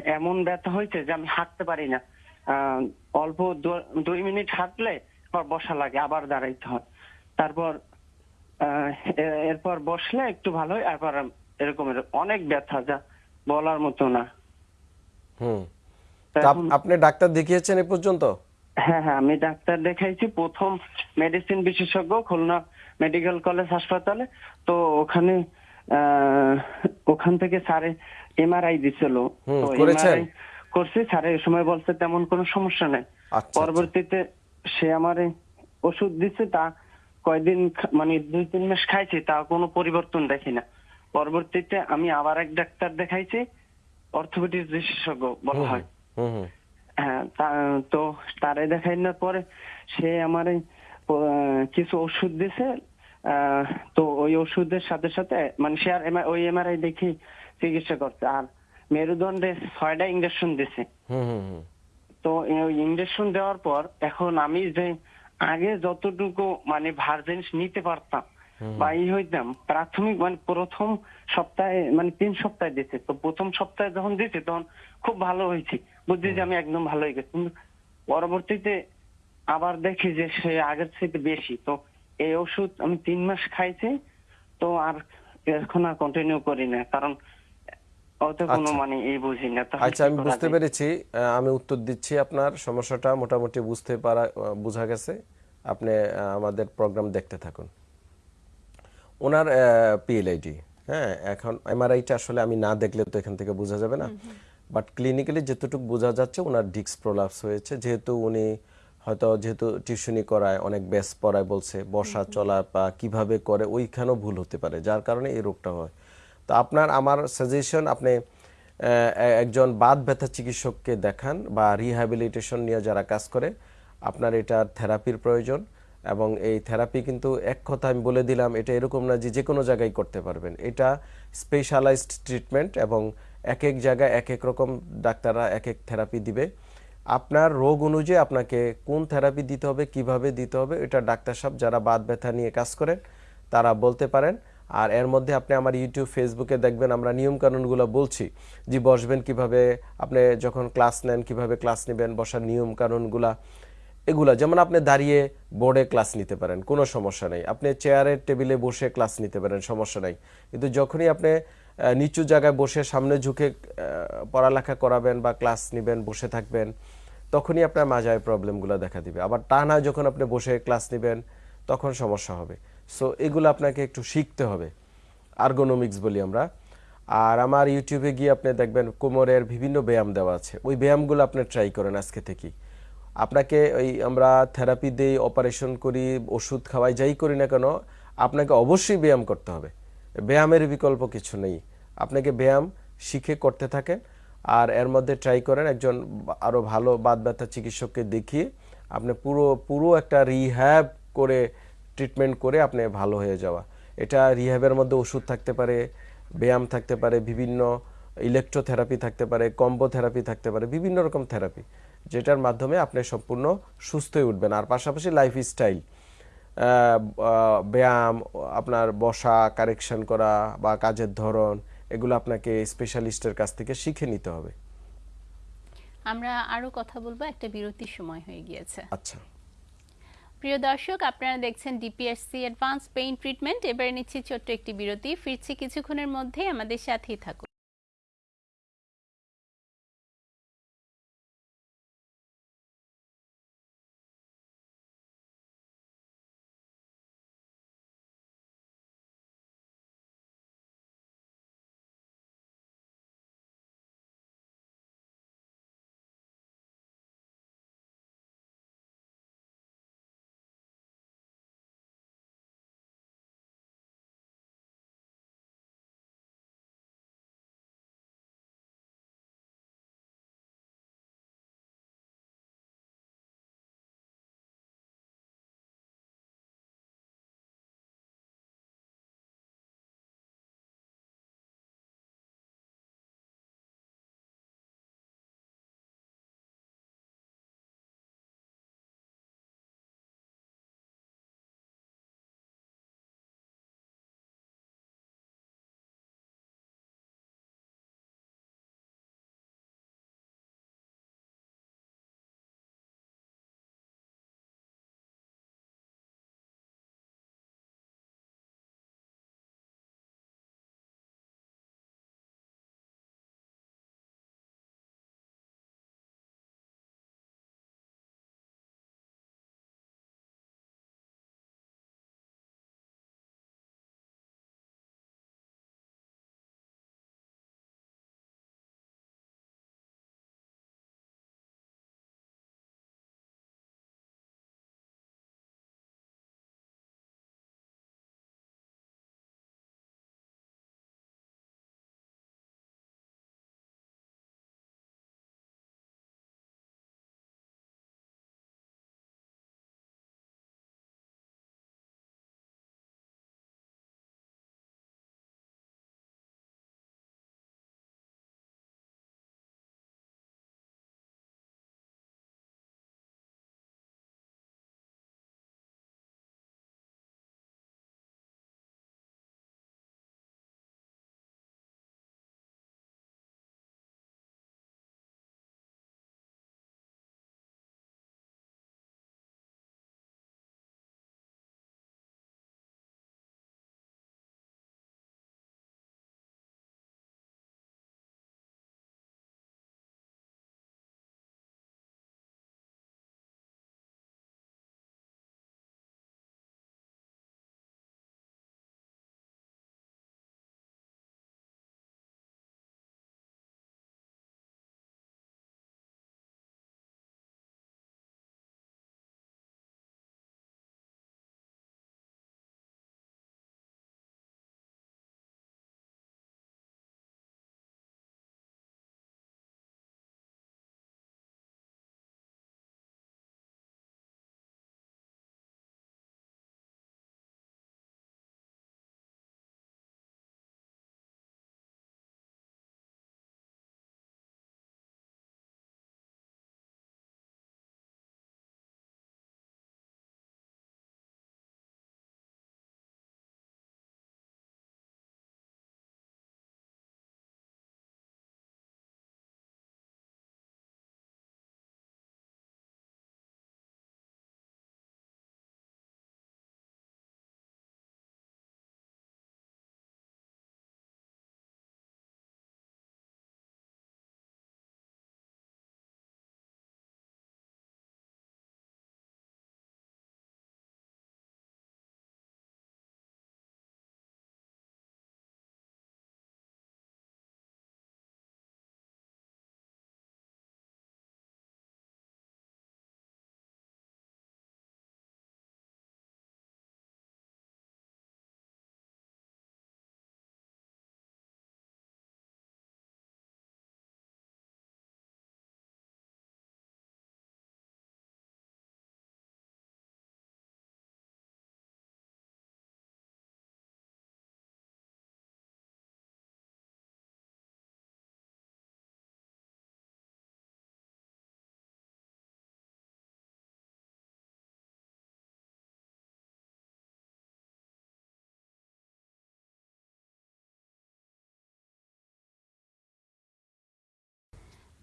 এমন ব্যথা হয়েছে যে আমি হাঁটতে পারি না। আহ, অল্প দুই মিনিট হাঁটলে আবার বসা লাগে আবার দাঁড়াইতে হয়। তারপর এরপর বসলে একটু ভালো হয় এরপর এরকমের অনেক ব্যথা যা বলার মতো না। হুম। আপনি ডাক্তার দেখিয়েছেন এ পর্যন্ত? হ্যাঁ হ্যাঁ আমি ডাক্তার দেখাইছি। প্রথম মেডিসিন বিশেষজ্ঞ খুলনা মেডিকেল কলেজ হাসপাতালে। তো ওখানে আহ, ওখান থেকে স্যারে এমআরআই দিছিল। করেছেন? করছি স্যারে এই সময় বলছে তেমন কোনো সমস্যা নাই। আচ্ছা, পরবর্তীতে সে আমার ওষুধ দিচ্ছে তা কয়দিন মানে দুই তিন মাস খাইছি তা কোনো পরিবর্তন দেখি না। পরবর্তীতে আমি আবার এক ডাক্তার দেখাইছি অর্থোপেডিক বিশেষজ্ঞ বলা হয়। হ্যাঁ তা- তারে দেখাইনার পরে সে আমার কিছু ওষুধ দিছে আহ, তো ওই ওষুধের সাথে সাথে মানে সে আর ওই এমআরআই দেখি চিকিৎসা করছে। আর মেরুদণ্ডে ছয়টা ইঞ্জেকশন দিছে। তো ইঞ্জেকশন দেওয়ার পর এখন আমি যে আগে যতটুকু মানে ভার জিনিস নিতে পারতাম বা ই হইতাম প্রাথমিক মানে প্রথম সপ্তাহে মানে তিন সপ্তাহে দিতে তো প্রথম সপ্তাহে যখন দিতে তখন খুব ভালো হয়েছে। বুঝছি যে আমি একদম ভালো হয়ে গেছি। কিন্তু পরবর্তীতে আবার দেখি যে সে আগের থেকে বেশি। তো এই ওষুধ আমি তিন মাস খাইছি। তো আর এখন আর কন্টিনিউ করি না। কারণ কোনো আচ্ছা। মানে এই বুঝি না আচ্ছা আমি বুঝতে পেরেছি আমি উত্তর দিচ্ছি আপনার সমস্যাটা মোটামুটি বুঝতে পারা বোঝা গেছে। আপনি আমাদের প্রোগ্রাম দেখতে থাকুন। ওনার পিএলআইডি হ্যাঁ এখন এমআরআইটা আসলে আমি না দেখলে তো এখান থেকে বোঝা যাবে না। বাট ক্লিনিক্যালি যেতটুকু বোঝা যাচ্ছে ওনার ডিস্ক প্রলাপস হয়েছে। যেহেতু উনি হয়তো যেহেতু টিউশনি করায় অনেক ব্যাস পড়ায় বলছে বসা চলা বা কীভাবে করে ওইখানেও ভুল হতে পারে যার কারণে এই রোগটা হয়। তো আপনার, আমার সাজেশন আপনি একজন বাত ব্যথা চিকিৎসককে দেখান বা রিহ্যাবিলিটেশন নিয়ে যারা কাজ করে, আপনার এটার থেরাপির প্রয়োজন এবং এই থেরাপি কিন্তু এক কথা আমি বলে দিলাম, এটা এরকম না যে যে কোনো জায়গায় করতে পারবেন। এটা স্পেশালাইজড ট্রিটমেন্ট এবং এক এক জায়গায় এক এক রকম ডাক্তাররা এক এক থেরাপি দিবে। আপনার রোগ অনুযায়ী আপনাকে কোন থেরাপি দিতে হবে, কীভাবে দিতে হবে, এটা ডাক্তার সাহেব যারা বাত ব্যথা নিয়ে কাজ করেন, তারা বলতে পারেন। আর এর মধ্যে আপনি আমার ইউটিউব ফেসবুকে দেখবেন আমরা নিয়ম কানুনগুলো বলছি যে বসবেন কীভাবে, আপনি যখন ক্লাস নেন, কীভাবে ক্লাস নেবেন, বসার নিয়ম কানুনগুলা এগুলা। যেমন আপনি দাঁড়িয়ে বোর্ডে ক্লাস নিতে পারেন, কোনো সমস্যা নেই। আপনি চেয়ারের টেবিলে বসে ক্লাস নিতে পারেন, সমস্যা নেই। কিন্তু যখনই আপনি নিচু জায়গায় বসে সামনে ঝুঁকে পড়ালেখা করাবেন বা ক্লাস নেবেন, বসে থাকবেন, তখনই আপনার মাজায় প্রবলেমগুলো দেখা দিবে। আবার টানা যখন আপনি বসে ক্লাস নেবেন, তখন সমস্যা হবে। সো এগুলো আপনাকে একটু শিখতে হবে। আর্গোনমিক্স বলি আমরা। আর আমার ইউটিউবে গিয়ে আপনি দেখবেন কোমরের বিভিন্ন ব্যায়াম দেওয়া আছে। ওই ব্যায়ামগুলো আপনি ট্রাই করেন আজকে থেকেই আপনাকে ওই আমরা থেরাপি দিই অপারেশন করি, ওষুধ খাওয়াই, যাই করি না কেন, আপনাকে অবশ্যই ব্যায়াম করতে হবে। ব্যায়ামের বিকল্প কিছু নেই। আপনাকে ব্যায়াম শিখে করতে থাকেন। আর এর মধ্যে ট্রাই করেন একজন আরও ভালো বাদ ব্যথা চিকিৎসককে দেখিয়ে আপনি পুরো পুরো একটা রিহ্যাব করে ট্রিটমেন্ট করে আপনি ভালো হয়ে যাওয়া। এটা রিহ্যাবের মধ্যে ওষুধ থাকতে পারে ব্যায়াম থাকতে পারে বিভিন্ন ইলেকট্রোথেরাপি থাকতে পারে কম্বো থেরাপি থাকতে পারে বিভিন্ন রকম থেরাপি যেটার মাধ্যমে আপনি সম্পূর্ণ সুস্থ হয়ে উঠবেন। আর পাশাপাশি লাইফ স্টাইল ব্যায়াম আপনার বসা কারেকশন করা বা কাজের ধরন এগুলো আপনাকে স্পেশালিস্টের কাছ থেকে শিখে নিতে হবে। আমরা আরও কথা বলব একটা বিরতির সময় হয়ে গিয়েছে। আচ্ছা। প্রিয় দর্শক, আপনারা দেখছেন ডিপিএসসি অ্যাডভান্স পেইন ট্রিটমেন্ট এবারে নিচ্ছি ছোট্ট একটি বিরতি। ফিরছি কিছুক্ষণের মধ্যে আমাদের সাথেই থাকুন।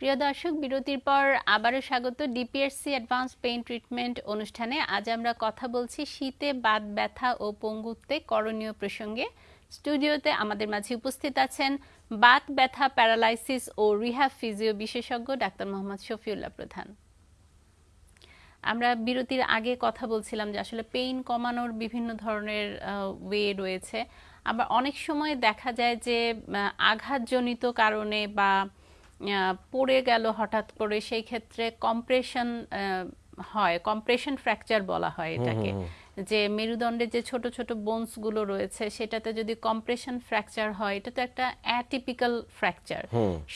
প্রিয় দর্শক, বিরতির পর আবারও স্বাগত ডিপিএসসি অ্যাডভান্স পেইন ট্রিটমেন্ট অনুষ্ঠানে। আজ আমরা কথা বলছি শীতে বাত, ব্যথা ও পঙ্গুত্বে করণীয় প্রসঙ্গে। স্টুডিওতে আমাদের মাঝে উপস্থিত আছেন বাত, ব্যথা, প্যারালাইসিস ও রিহ্যাব ফিজিও বিশেষজ্ঞ ডাক্তার মোহাম্মদ শফিউল্লাহ প্রধান। আমরা বিরতির আগে কথা বলছিলাম যে আসলে পেইন কমানোর বিভিন্ন ধরনের ওয়ে রয়েছে। আবার অনেক সময় দেখা যায় যে আঘাতজনিত কারণে বা পড়ে গেল হঠাৎ করে সেই ক্ষেত্রে কম্প্রেশন হয় কম্প্রেশন ফ্র্যাকচার বলা হয় এটাকে। যে মেরুদণ্ডে যে ছোট ছোট বোনসগুলো রয়েছে সেটাতে যদি কম্প্রেশন ফ্র্যাকচার হয় এটা তো একটা অ্যাটিপিক্যাল ফ্র্যাকচার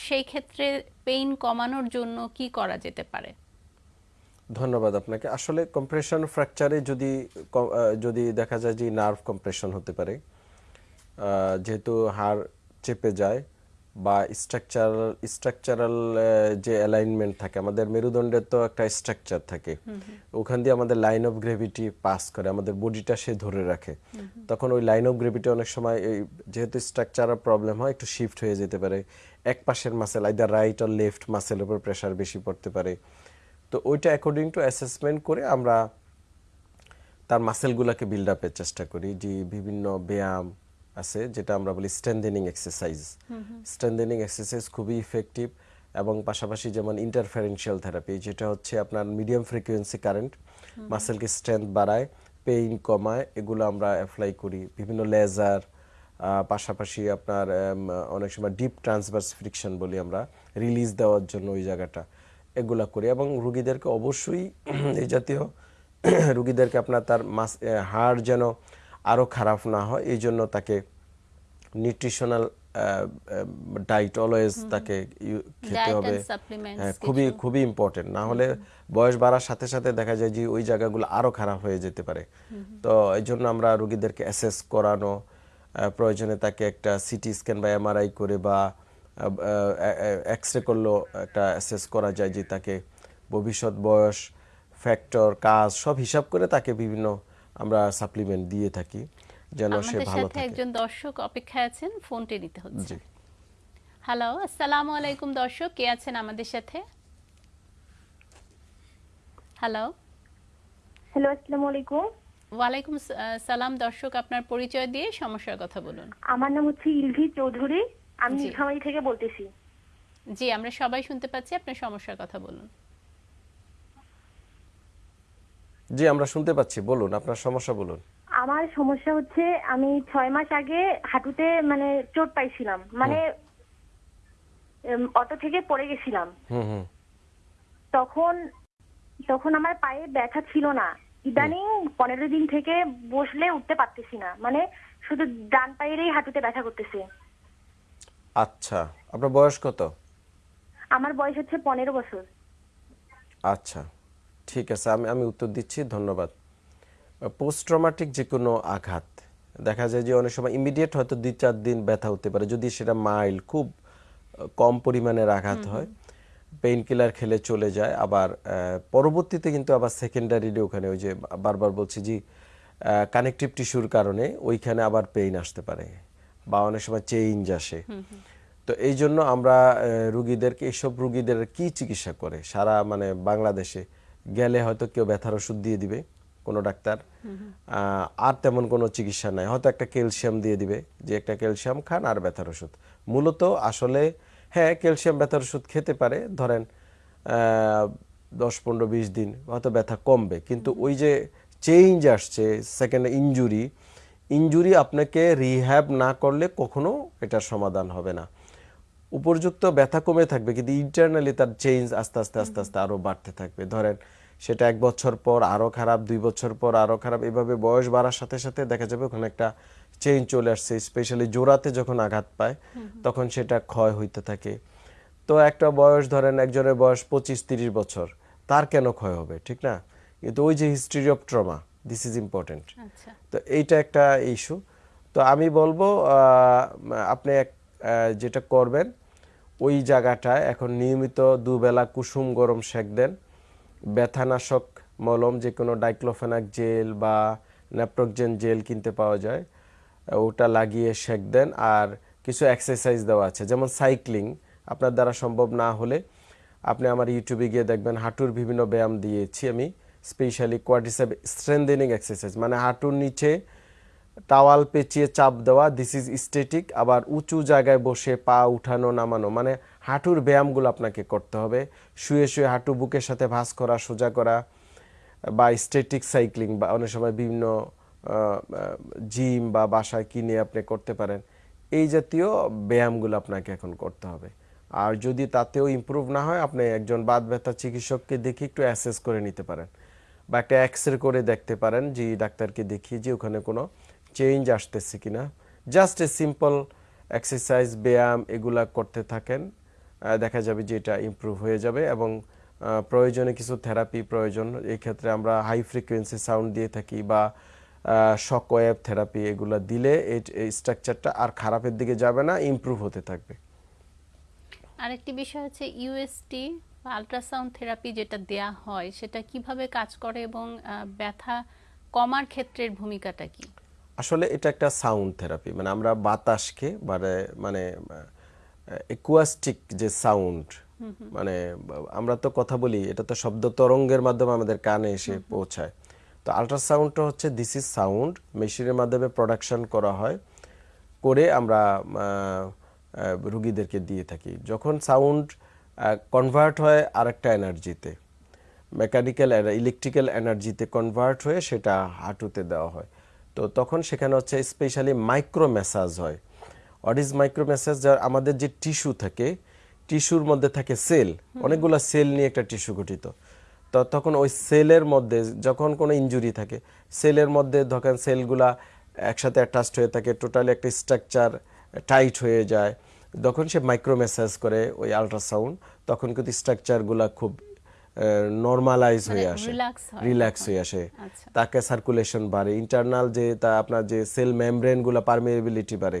সেই ক্ষেত্রে পেইন কমানোর জন্য কি করা যেতে পারে? ধন্যবাদ আপনাকে। আসলে কম্প্রেশন ফ্র্যাকচারে যদি যদি দেখা যায় যে নার্ভ কম্প্রেশন হতে পারে যেহেতু হাড় চেপে যায় বা স্ট্রাকচারাল স্ট্রাকচারাল যে অ্যালাইনমেন্ট থাকে আমাদের মেরুদণ্ডের তো একটা স্ট্রাকচার থাকে। ওখান দিয়ে আমাদের লাইন অফ গ্রেভিটি পাস করে আমাদের বডিটা সে ধরে রাখে। তখন ওই লাইন অফ গ্রেভিটি অনেক সময় এই যেহেতু স্ট্রাকচারাল প্রবলেম হয় একটু শিফট হয়ে যেতে পারে। এক পাশের মাসেল আইদার রাইট আর লেফট মাসেলের উপর প্রেশার বেশি পড়তে পারে। তো ওইটা অ্যাকর্ডিং টু অ্যাসেসমেন্ট করে আমরা তার মাসেলগুলোকে বিল্ড আপের চেষ্টা করি। যে বিভিন্ন ব্যায়াম আছে যেটা আমরা বলি স্ট্রেন্থেনিং এক্সারসাইজ স্ট্রেন্থেনিং এক্সারসাইজ খুবই ইফেক্টিভ এবং পাশাপাশি যেমন ইন্টারফারেন্সিয়াল থেরাপি যেটা হচ্ছে আপনার মিডিয়াম ফ্রিকোয়েন্সি কারেন্ট মাসেলকে স্ট্রেংথ বাড়ায় পেইন কমায় এগুলো আমরা অ্যাপ্লাই করি। বিভিন্ন লেজার পাশাপাশি আপনার অনেক সময় ডিপ ট্রান্সভার্স ফ্রিকশন বলি আমরা রিলিজ দেওয়ার জন্য ওই জায়গাটা এগুলা করি এবং রুগীদেরকে অবশ্যই এই জাতীয় রুগীদেরকে আপনার তার মাস হাড় যেন আরও খারাপ না হয় এই জন্য তাকে নিউট্রিশনাল ডাইট অলওয়েজ তাকে খেতে হবে। হ্যাঁ খুবই খুবই ইম্পর্টেন্ট না হলে বয়স বাড়ার সাথে সাথে দেখা যায় যে ওই জায়গাগুলো আরও খারাপ হয়ে যেতে পারে। তো এই জন্য আমরা রোগীদেরকে অ্যাসেস করানো প্রয়োজনে তাকে একটা সিটি স্ক্যান বা এমআরআই করে বা এক্স রে করলেও একটা অ্যাসেস করা যায় যে তাকে ভবিষ্যৎ বয়স ফ্যাক্টর কাজ সব হিসাব করে তাকে বিভিন্ন আমরা সাপ্লিমেন্ট দিয়ে থাকি যেন সে ভালো থাকে। একজন দর্শক অপেক্ষায় আছেন ফোনটি নিতে হচ্ছে। হ্যালো আসসালামু আলাইকুম দর্শক কে আছেন আমাদের সাথে? হ্যালো হ্যালো আসসালামু আলাইকুম। ওয়ালাইকুম সালাম দর্শক আপনার পরিচয় দিয়ে সমস্যার কথা বলুন। আমার নাম হচ্ছে ইলভি চৌধুরী আমি। নীলফামারী থেকে বলতেছি। জি আমরা সবাই শুনতে পাচ্ছি আপনার সমস্যার কথা বলুন। জি আমরা শুনতে পাচ্ছি বলুন আপনার সমস্যা বলুন। আমার সমস্যা হচ্ছে আমি ছয় মাস আগে হাঁটুতে মানে চোট পাইছিলাম। মানে অটো থেকে পড়ে গেছিলাম। তখন তখন আমার পায়ে ব্যথা ছিল না। ইদানিং পনেরো দিন থেকে বসলে উঠতে পারতেছি না। মানে শুধু ডান পায়েরই হাঁটুতে ব্যথা করতেছে। আচ্ছা আপনার বয়স কত? আমার বয়স হচ্ছে পনেরো বছর। আচ্ছা। ঠিক আছে আমি আমি উত্তর দিচ্ছি ধন্যবাদ। পোস্ট ট্রমাটিক যে কোনো আঘাত দেখা যায় যে অনেক সময় ইমিডিয়েট হয়তো দুই চার দিন ব্যথা হতে পারে যদি সেটা মাইল্ড খুব কম পরিমাণের আঘাত হয় পেইন কিলার খেলে চলে যায় আবার পরবর্তীতে কিন্তু আবার সেকেন্ডারিলি ওখানে ওই যে বারবার বলছি যে কানেকটিভ টিস্যুর কারণে ওইখানে আবার পেইন আসতে পারে বা অনেক সময় চেঞ্জ আসে। তো এই জন্য আমরা রুগীদেরকে এইসব রুগীদের কি চিকিৎসা করে? সারা মানে বাংলাদেশে গেলে হয়তো কেউ ব্যথার ওষুধ দিয়ে দিবে কোনো ডাক্তার। আর তেমন কোনো চিকিৎসা নাই। হয়তো একটা ক্যালসিয়াম দিয়ে দিবে যে একটা ক্যালসিয়াম খান আর ব্যথার ওষুধ। মূলত আসলে হ্যাঁ ক্যালসিয়াম ব্যথার ওষুধ খেতে পারে ধরেন দশ পনেরো বিশ দিন হয়তো ব্যথা কমবে। কিন্তু ওই যে চেঞ্জ আসছে সেকেন্ড ইনজুরি ইনজুরি আপনাকে রিহ্যাব না করলে কখনো এটার সমাধান হবে না। উপযুক্ত ব্যথা কমে থাকবে কিন্তু ইন্টারনালি তার চেঞ্জ আস্তে আস্তে আস্তে আস্তে আরও বাড়তে থাকবে। ধরেন সেটা এক বছর পর আরও খারাপ দুই বছর পর আরও খারাপ এভাবে বয়স বাড়ার সাথে সাথে দেখা যাবে ওখানে একটা চেঞ্জ চলে আসছে স্পেশালি জোড়াতে যখন আঘাত পায় তখন সেটা ক্ষয় হইতে থাকে। তো একটা বয়স ধরেন একজনের বয়স পঁচিশ তিরিশ বছর তার কেন ক্ষয় হবে ঠিক না? কিন্তু ওই যে history of trauma this is important তো এইটা একটা ইস্যু তো আমি বলব আপনি এক যেটা করবেন, ওই জায়গাটায় এখন নিয়মিত দুবেলা কুসুম গরম সেক দেন। ব্যথানাশক মলম যে কোনো ডাইক্লোফেনাক জেল বা ন্যাপ্রোকজেন জেল কিনতে পাওয়া যায়, ওটা লাগিয়ে সেক দেন। আর কিছু এক্সারসাইজ দেওয়া আছে, যেমন সাইক্লিং আপনার দ্বারা সম্ভব না হলে আপনি আমার ইউটিউবে গিয়ে দেখবেন হাঁটুর বিভিন্ন ব্যায়াম দিয়েছি আমি স্পেশালি কোয়াড্রিসেপ স্ট্রেন্থেনিং এক্সারসাইজ মানে হাঁটুর নিচে টাওয়াল পেঁচিয়ে চাপ দেওয়া দিস ইজ স্টেটিক আবার উঁচু জায়গায় বসে পা উঠানো, নামানো মানে হাঁটুর ব্যায়ামগুলো আপনাকে করতে হবে। শুয়ে শুয়ে হাঁটু বুকের সাথে ভাঁজ করা, সোজা করা, বা স্টেটিক সাইক্লিং বা অনেক সময় বিভিন্ন জিম বা বাসায় কিনে আপনি করতে পারেন, এই জাতীয় ব্যায়ামগুলো আপনাকে এখন করতে হবে। আর যদি তাতেও ইমপ্রুভ না হয়, আপনি একজন বাদ ব্যথা চিকিৎসককে দেখে একটু অ্যাসেস করে নিতে পারেন, বা একটা এক্স রে করে দেখতে পারেন, যে ডাক্তারকে দেখিয়ে যে ওখানে কোনো চেঞ্জ আসতেছে কিনা। জাস্ট এ সিম্পল এক্সারসাইজ ব্যায়াম, এগুলা করতে থাকেন। দেখা যাবে যে এটা ইমপ্রুভ হয়ে যাবে এবং প্রয়োজনে কিছু থেরাপি প্রয়োজন। এই ক্ষেত্রে আমরা হাই ফ্রিকোয়েন্সি সাউন্ড দিয়ে থাকি বা শক ওয়েভ থেরাপি এগুলো দিলে এই স্ট্রাকচারটা আর খারাপের দিকে যাবে না ইমপ্রুভ হতে থাকবে। আরেকটি বিষয় হচ্ছে ইউএসটি বা আল্ট্রাসাউন্ড থেরাপি যেটা দেয়া হয়, সেটা কীভাবে কাজ করে এবং ব্যথা কমার ক্ষেত্রের ভূমিকাটা কি? আসলে এটা একটা সাউন্ড থেরাপি মানে আমরা বাতাসকে মানে মানে একুয়াস্টিক যে সাউন্ড মানে আমরা তো কথা বলি এটা তো শব্দ তরঙ্গের মাধ্যমে আমাদের কানে এসে পৌঁছায়। তো আল্ট্রাসাউন্ডটা হচ্ছে দিস ইজ সাউন্ড মেশিনের মাধ্যমে প্রোডাকশন করা হয় করে আমরা রুগীদেরকে দিয়ে থাকি। যখন সাউন্ড কনভার্ট হয় আরেকটা এনার্জিতে মেকানিক্যাল ইলেকট্রিক্যাল এনার্জিতে কনভার্ট হয়ে সেটা হাঁটুতে দেওয়া হয়। তো তখন সেখানে হচ্ছে স্পেশালি মাইক্রো ম্যাসাজ হয়। হোয়াট ইজ মাইক্রো ম্যাসাজ যার আমাদের যে টিস্যু থাকে টিস্যুর মধ্যে থাকে সেল অনেকগুলো সেল নিয়ে একটা টিস্যু গঠিত। তো তখন ওই সেলের মধ্যে যখন কোনো ইনজুরি থাকে সেলের মধ্যে ধরেন সেলগুলা একসাথে অ্যাটাচড হয়ে থাকে টোটালি একটা স্ট্রাকচার টাইট হয়ে যায় যখন সে মাইক্রো ম্যাসাজ করে ওই আল্ট্রাসাউন্ড তখন কিন্তু স্ট্রাকচারগুলা খুব নর্মালাইজ হয়ে মানে আসে রিল্যাক্স হয়ে। আসে। আচ্ছা। তাকে সার্কুলেশন বাড়ে। ইন্টারনাল যে তা আপনার যে সেল মেমব্রেনগুলো পারমিয়েবিলিটি বাড়ে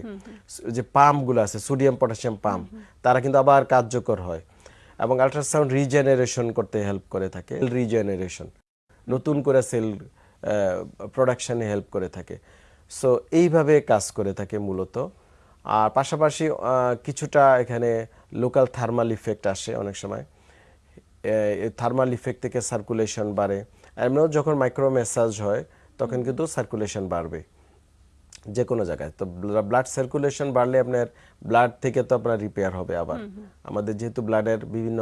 যে পাম্পগুলো আছে সোডিয়াম পটাশিয়াম পাম্প তারা কিন্তু আবার কার্যকর হয় এবং আল্ট্রাসাউন্ড রিজেনারেশন করতে হেল্প করে থাকে রিজেনারেশন নতুন করে সেল প্রোডাকশনে হেল্প করে থাকে। সো এইভাবে কাজ করে থাকে মূলত। আর পাশাপাশি কিছুটা এখানে লোকাল থার্মাল ইফেক্ট আসে অনেক সময়। থার্মাল ইফেক্ট থেকে সার্কুলেশন বাড়ে। এমনিও যখন মাইক্রো ম্যাসাজ হয় তখন কিন্তু সার্কুলেশন বাড়বে। যে কোনো জায়গায়। তো ব্লাড সার্কুলেশন বাড়লে আপনার ব্লাড থেকে তো আপনার রিপেয়ার হবে আবার। আমাদের যেহেতু ব্লাডের বিভিন্ন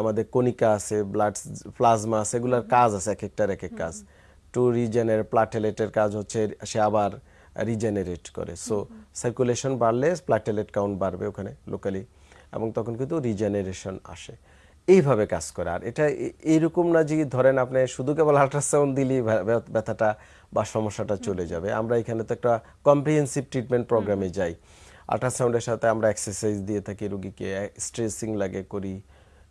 আমাদের কণিকা আছে ব্লাড প্লাজমা আছে এগুলোর কাজ আছে এক একটার এক এক কাজ। টু রিজেনের প্লাটেলেটের কাজ হচ্ছে সে আবার রিজেনারেট করে। সো সার্কুলেশন বাড়লে প্লাটেলেট কাউন্ট বাড়বে ওখানে লোকালি এবং তখন কিন্তু রিজেনারেশন আসে। এইভাবে কাজ করে। আর এটা এইরকম না যে ধরেন আপনি শুধু কেবল আল্ট্রাসাউন্ড দিলেই ব্যা- ব্যা- ব্যথাটা বা সমস্যাটা চলে যাবে। আমরা এখানে তো একটা কম্প্রিহেন্সিভ ট্রিটমেন্ট প্রোগ্রামে যাই। আল্ট্রাসাউন্ডের সাথে আমরা এক্সারসাইজ দিয়ে থাকি রুগীকে স্ট্রেসিং লাগে করি।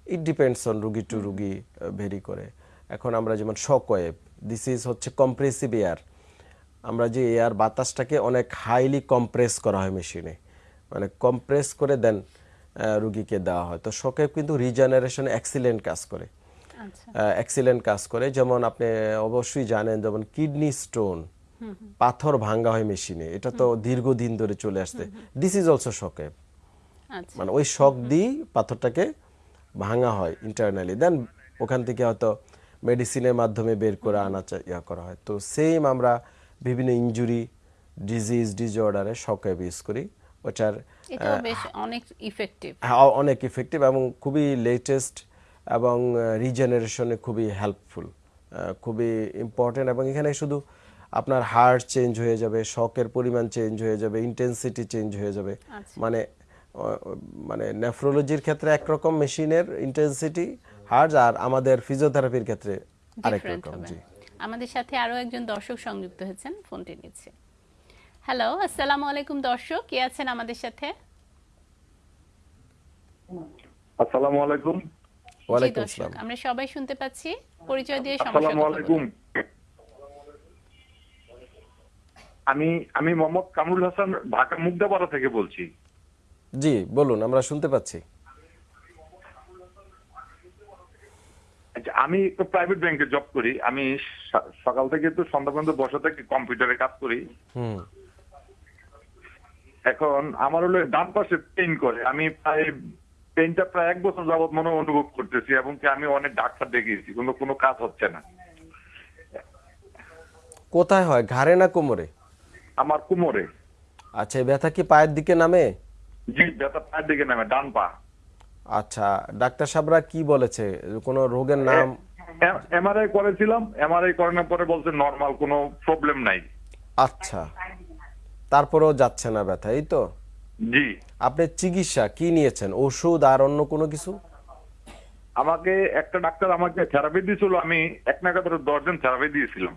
ইট ডিপেন্ডস অন রুগী টু রুগী ভেরি করে। এখন আমরা যেমন শক ওয়েভ দিস ইজ হচ্ছে কম্প্রেসিভ এয়ার আমরা যে এয়ার বাতাসটাকে অনেক হাইলি কম্প্রেস করা হয় মেশিনে মানে কম্প্রেস করে দেন রুগীকে দেওয়া হয়। তো শকে কিন্তু রিজেনারেশন এক্সিলেন্ট কাজ করে। আচ্ছা। এক্সিলেন্ট কাজ করে। যেমন আপনি অবশ্যই জানেন যেমন কিডনি স্টোন পাথর ভাঙ্গা হয় মেশিনে এটা তো দীর্ঘদিন ধরে চলে আসছে। দিস ইজ অলসো শকে আচ্ছা। মানে ওই শক দিয়ে পাথরটাকে ভাঙা হয় ইন্টারনালি দেন ওখান থেকে হয়তো মেডিসিনের মাধ্যমে বের করে আনা ইয়া করা হয়। তো সেম আমরা বিভিন্ন ইনজুরি ডিজিজ ডিজঅর্ডারে শক ইউজ করি। ওটার এটাও বেশ অনেক ইফেক্টিভ হ্যাঁ, অনেক ইফেক্টিভ এবং খুবই লেটেস্ট এবং রিজেনারেশনে খুবই হেল্পফুল খুবই ইম্পর্টেন্ট এবং এখানে শুধু আপনার হার্ট চেঞ্জ হয়ে যাবে শকের পরিমাণ চেঞ্জ হয়ে যাবে ইন্টেন্সিটি চেঞ্জ হয়ে যাবে। আচ্ছা। মানে মানে নেফ্রোলজির ক্ষেত্রে একরকম মেশিনের ইন্টেন্সিটি হার্ট আর আমাদের ফিজিওথেরাপির ক্ষেত্রে আরেক রকম জি। আমাদের সাথে আরও একজন দর্শক সংযুক্ত হয়েছেন ফোনটি নিচ্ছে। হ্যালো আসসালামু আলাইকুম দর্শক। কে আছেন আমাদের সাথে? আসসালামু আলাইকুম। জি ওয়ালাইকুম আসসালাম। আমরা সবাই শুনতে পাচ্ছি। পরিচয় দিয়ে সমস্যা আসসালামু আলাইকুম। আমি আমি মোহাম্মদ কামরুল হাসান ঢাকা মুগদাপাড়া থেকে বলছি। জি বলুন আমরা শুনতে পাচ্ছি। আচ্ছা, আমি তো প্রাইভেট ব্যাংকে জব করি। আমি সকাল থেকে তো সন্ধ্যা পর্যন্ত বসে থেকে কম্পিউটারে কাজ করি। হুম। এখন আমার হলো ডান পাশে পেইন করে। আমি প্রায় পেনটা প্রায় এক বছর যাবত মনে অনুভব করতেছি এবং কি আমি অনেক ডাক্তার দেখিয়েছি কিন্তু কোনো কাজ হচ্ছে না। কোথায় হয়? ঘাড়ে না কোমরে? আমার কোমরে। আচ্ছা ব্যথা কি পায়ের দিকে নামে? জি ব্যথা পায়ের দিকে নামে ডান পা। আচ্ছা ডাক্তার সাহেবরা কি বলেছে? কোনো রোগের নাম? এমআরআই করেছিলাম এমআরআই করানোর পরে বলছে নরমাল কোনো প্রবলেম নাই। আচ্ছা। তারপরেও যাচ্ছে না ব্যথা এই তো? জি। আপনি চিকিৎসা কি নিয়েছেন ওষুধ আর অন্য কোনো কিছু? আমাকে একটা ডাক্তার আমাকে থেরাপি দিয়েছিল আমি এক ধরে দশজন থেরাপি দিয়েছিলাম।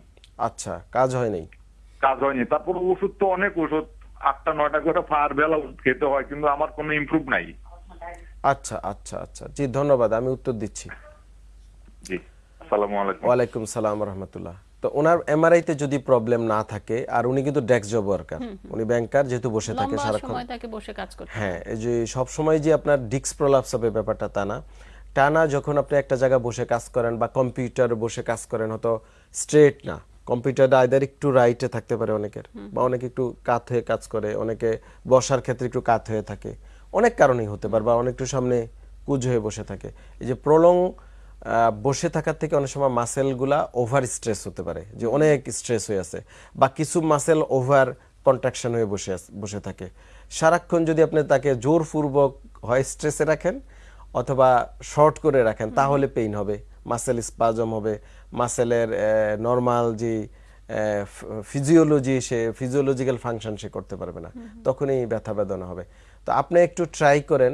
আচ্ছা কাজ হয়নি? কাজ হয়নি। তারপর ওষুধ তো অনেক ওষুধ আটটা নয়টা করে ফার বেলা খেতে হয় কিন্তু আমার কোনো ইমপ্রুভ নাই। আচ্ছা আচ্ছা আচ্ছা। জি ধন্যবাদ আমি উত্তর দিচ্ছি। জি আসসালামু আলাইকুম। ওয়ালাইকুম সালাম রহমতুল্লাহ। তো ওনার এমআরআই তে যদি প্রবলেম না থাকে আর উনি কিন্তু ডেস্ক জব ওয়ার্কার উনি ব্যাংকার যেহেতু বসে থাকে সারাক্ষণ। বসে কাজ করতে হ্যাঁ। এই যে সব সময় যে আপনার ডিস্ক প্রলাপস হবে ব্যাপারটা তা না। টানা যখন আপনি একটা জায়গায় বসে কাজ করেন বা কম্পিউটার বসে কাজ করেন হয়তো স্ট্রেট না। কম্পিউটারটা আইদার একটু রাইটে থাকতে পারে অনেকের বা অনেকে একটু কাত হয়ে কাজ করে অনেকে বসার ক্ষেত্রে একটু কাত হয়ে থাকে। অনেক কারণেই হতে পারে বা অনেক একটু সামনে কুজ হয়ে বসে থাকে। এই যে প্রলং বসে থাকার থেকে অনেক সময় মাসেলগুলা ওভার স্ট্রেস হতে পারে যে অনেক স্ট্রেস হয়ে আছে বা কিছু মাসেল ওভার কন্ট্রাকশন হয়ে বসে বসে থাকে। সারাক্ষণ যদি আপনি তাকে জোরপূর্বক হয় স্ট্রেসে রাখেন অথবা শর্ট করে রাখেন তাহলে পেইন হবে মাসেল স্পাজম হবে মাসেলের নর্মাল যে ফিজিওলজি সে ফিজিওলজিক্যাল ফাংশন সে করতে পারবে না তখনই ব্যথা বেদনা হবে। তো আপনি একটু ট্রাই করেন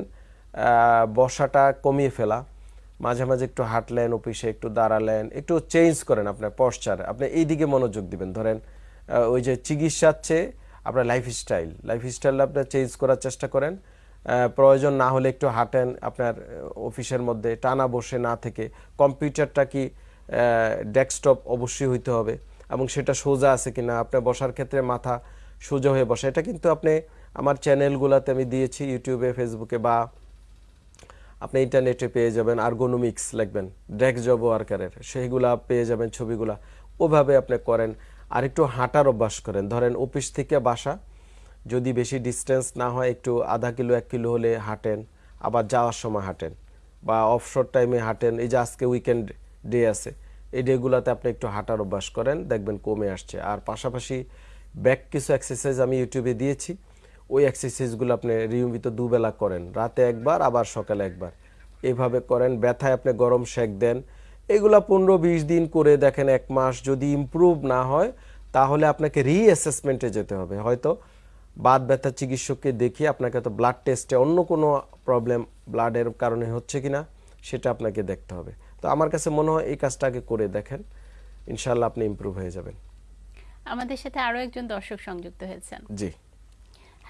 বসাটা কমিয়ে ফেলা মাঝে মাঝে একটু হাঁটলেন, অফিসে একটু দাঁড়ালেন, একটু চেঞ্জ করেন আপনার পশ্চার আপনি এই দিকে মনোযোগ দিবেন। ধরেন ওই যে চিকিৎসার চেয়ে আপনার লাইফস্টাইল লাইফস্টাইল আপনার চেঞ্জ করার চেষ্টা করেন। প্রয়োজন না হলে একটু হাঁটেন, আপনার অফিসের মধ্যে টানা বসে না থেকে। কম্পিউটারটা কি ডেস্কটপ অবশ্যই হইতে হবে এবং সেটা সোজা আছে কিনা আপনার বসার ক্ষেত্রে মাথা সোজা হয়ে বসে। এটা কিন্তু আপনি আমার চ্যানেলগুলোতে আমি দিয়েছি ইউটিউবে ফেসবুকে বা আপনি ইন্টারনেটে পেয়ে যাবেন আর্গোনমিক্স লিখবেন ডেস্ক জব ওয়ার্কারের সেইগুলা পেয়ে যাবেন ছবিগুলা। ওভাবে আপনি করেন আর একটু হাঁটার অভ্যাস করেন। ধরেন অফিস থেকে বাসা, যদি বেশি ডিস্টেন্স না হয়, একটু আধা কিলো, এক কিলো হলে হাঁটেন, আবার যাওয়ার সময় হাঁটেন, বা অফশোর টাইমে হাঁটেন, এই যে আজকে উইকেন্ড ডে আছে, এই ডেগুলোতে আপনি একটু হাঁটার অভ্যাস করেন, দেখবেন কমে আসছে। আর পাশাপাশি ব্যাক কিছু এক্সারসাইজ আমি ইউটিউবে দিয়েছি। ওই এক্সারসাইজগুলো আপনি নিয়মিত দুবেলা করেন। রাতে একবার আবার সকালে একবার। এভাবে করেন ব্যথায় আপনি গরম সেক দেন। এগুলা পনেরো বিশ দিন করে দেখেন এক মাস যদি ইমপ্রুভ না হয় তাহলে আপনাকে রিঅ্যাসেসমেন্টে যেতে হবে। হয়তো বাদ ব্যথা চিকিৎসককে দেখিয়ে আপনাকে তো ব্লাড টেস্টে অন্য কোনো প্রবলেম ব্লাডের কারণে হচ্ছে কিনা সেটা আপনাকে দেখতে হবে। তো আমার কাছে মনে হয় এই কাজটাকে করে দেখেন ইনশাল্লাহ আপনি ইমপ্রুভ হয়ে যাবেন। আমাদের সাথে আরও একজন দর্শক সংযুক্ত হয়েছেন। জি।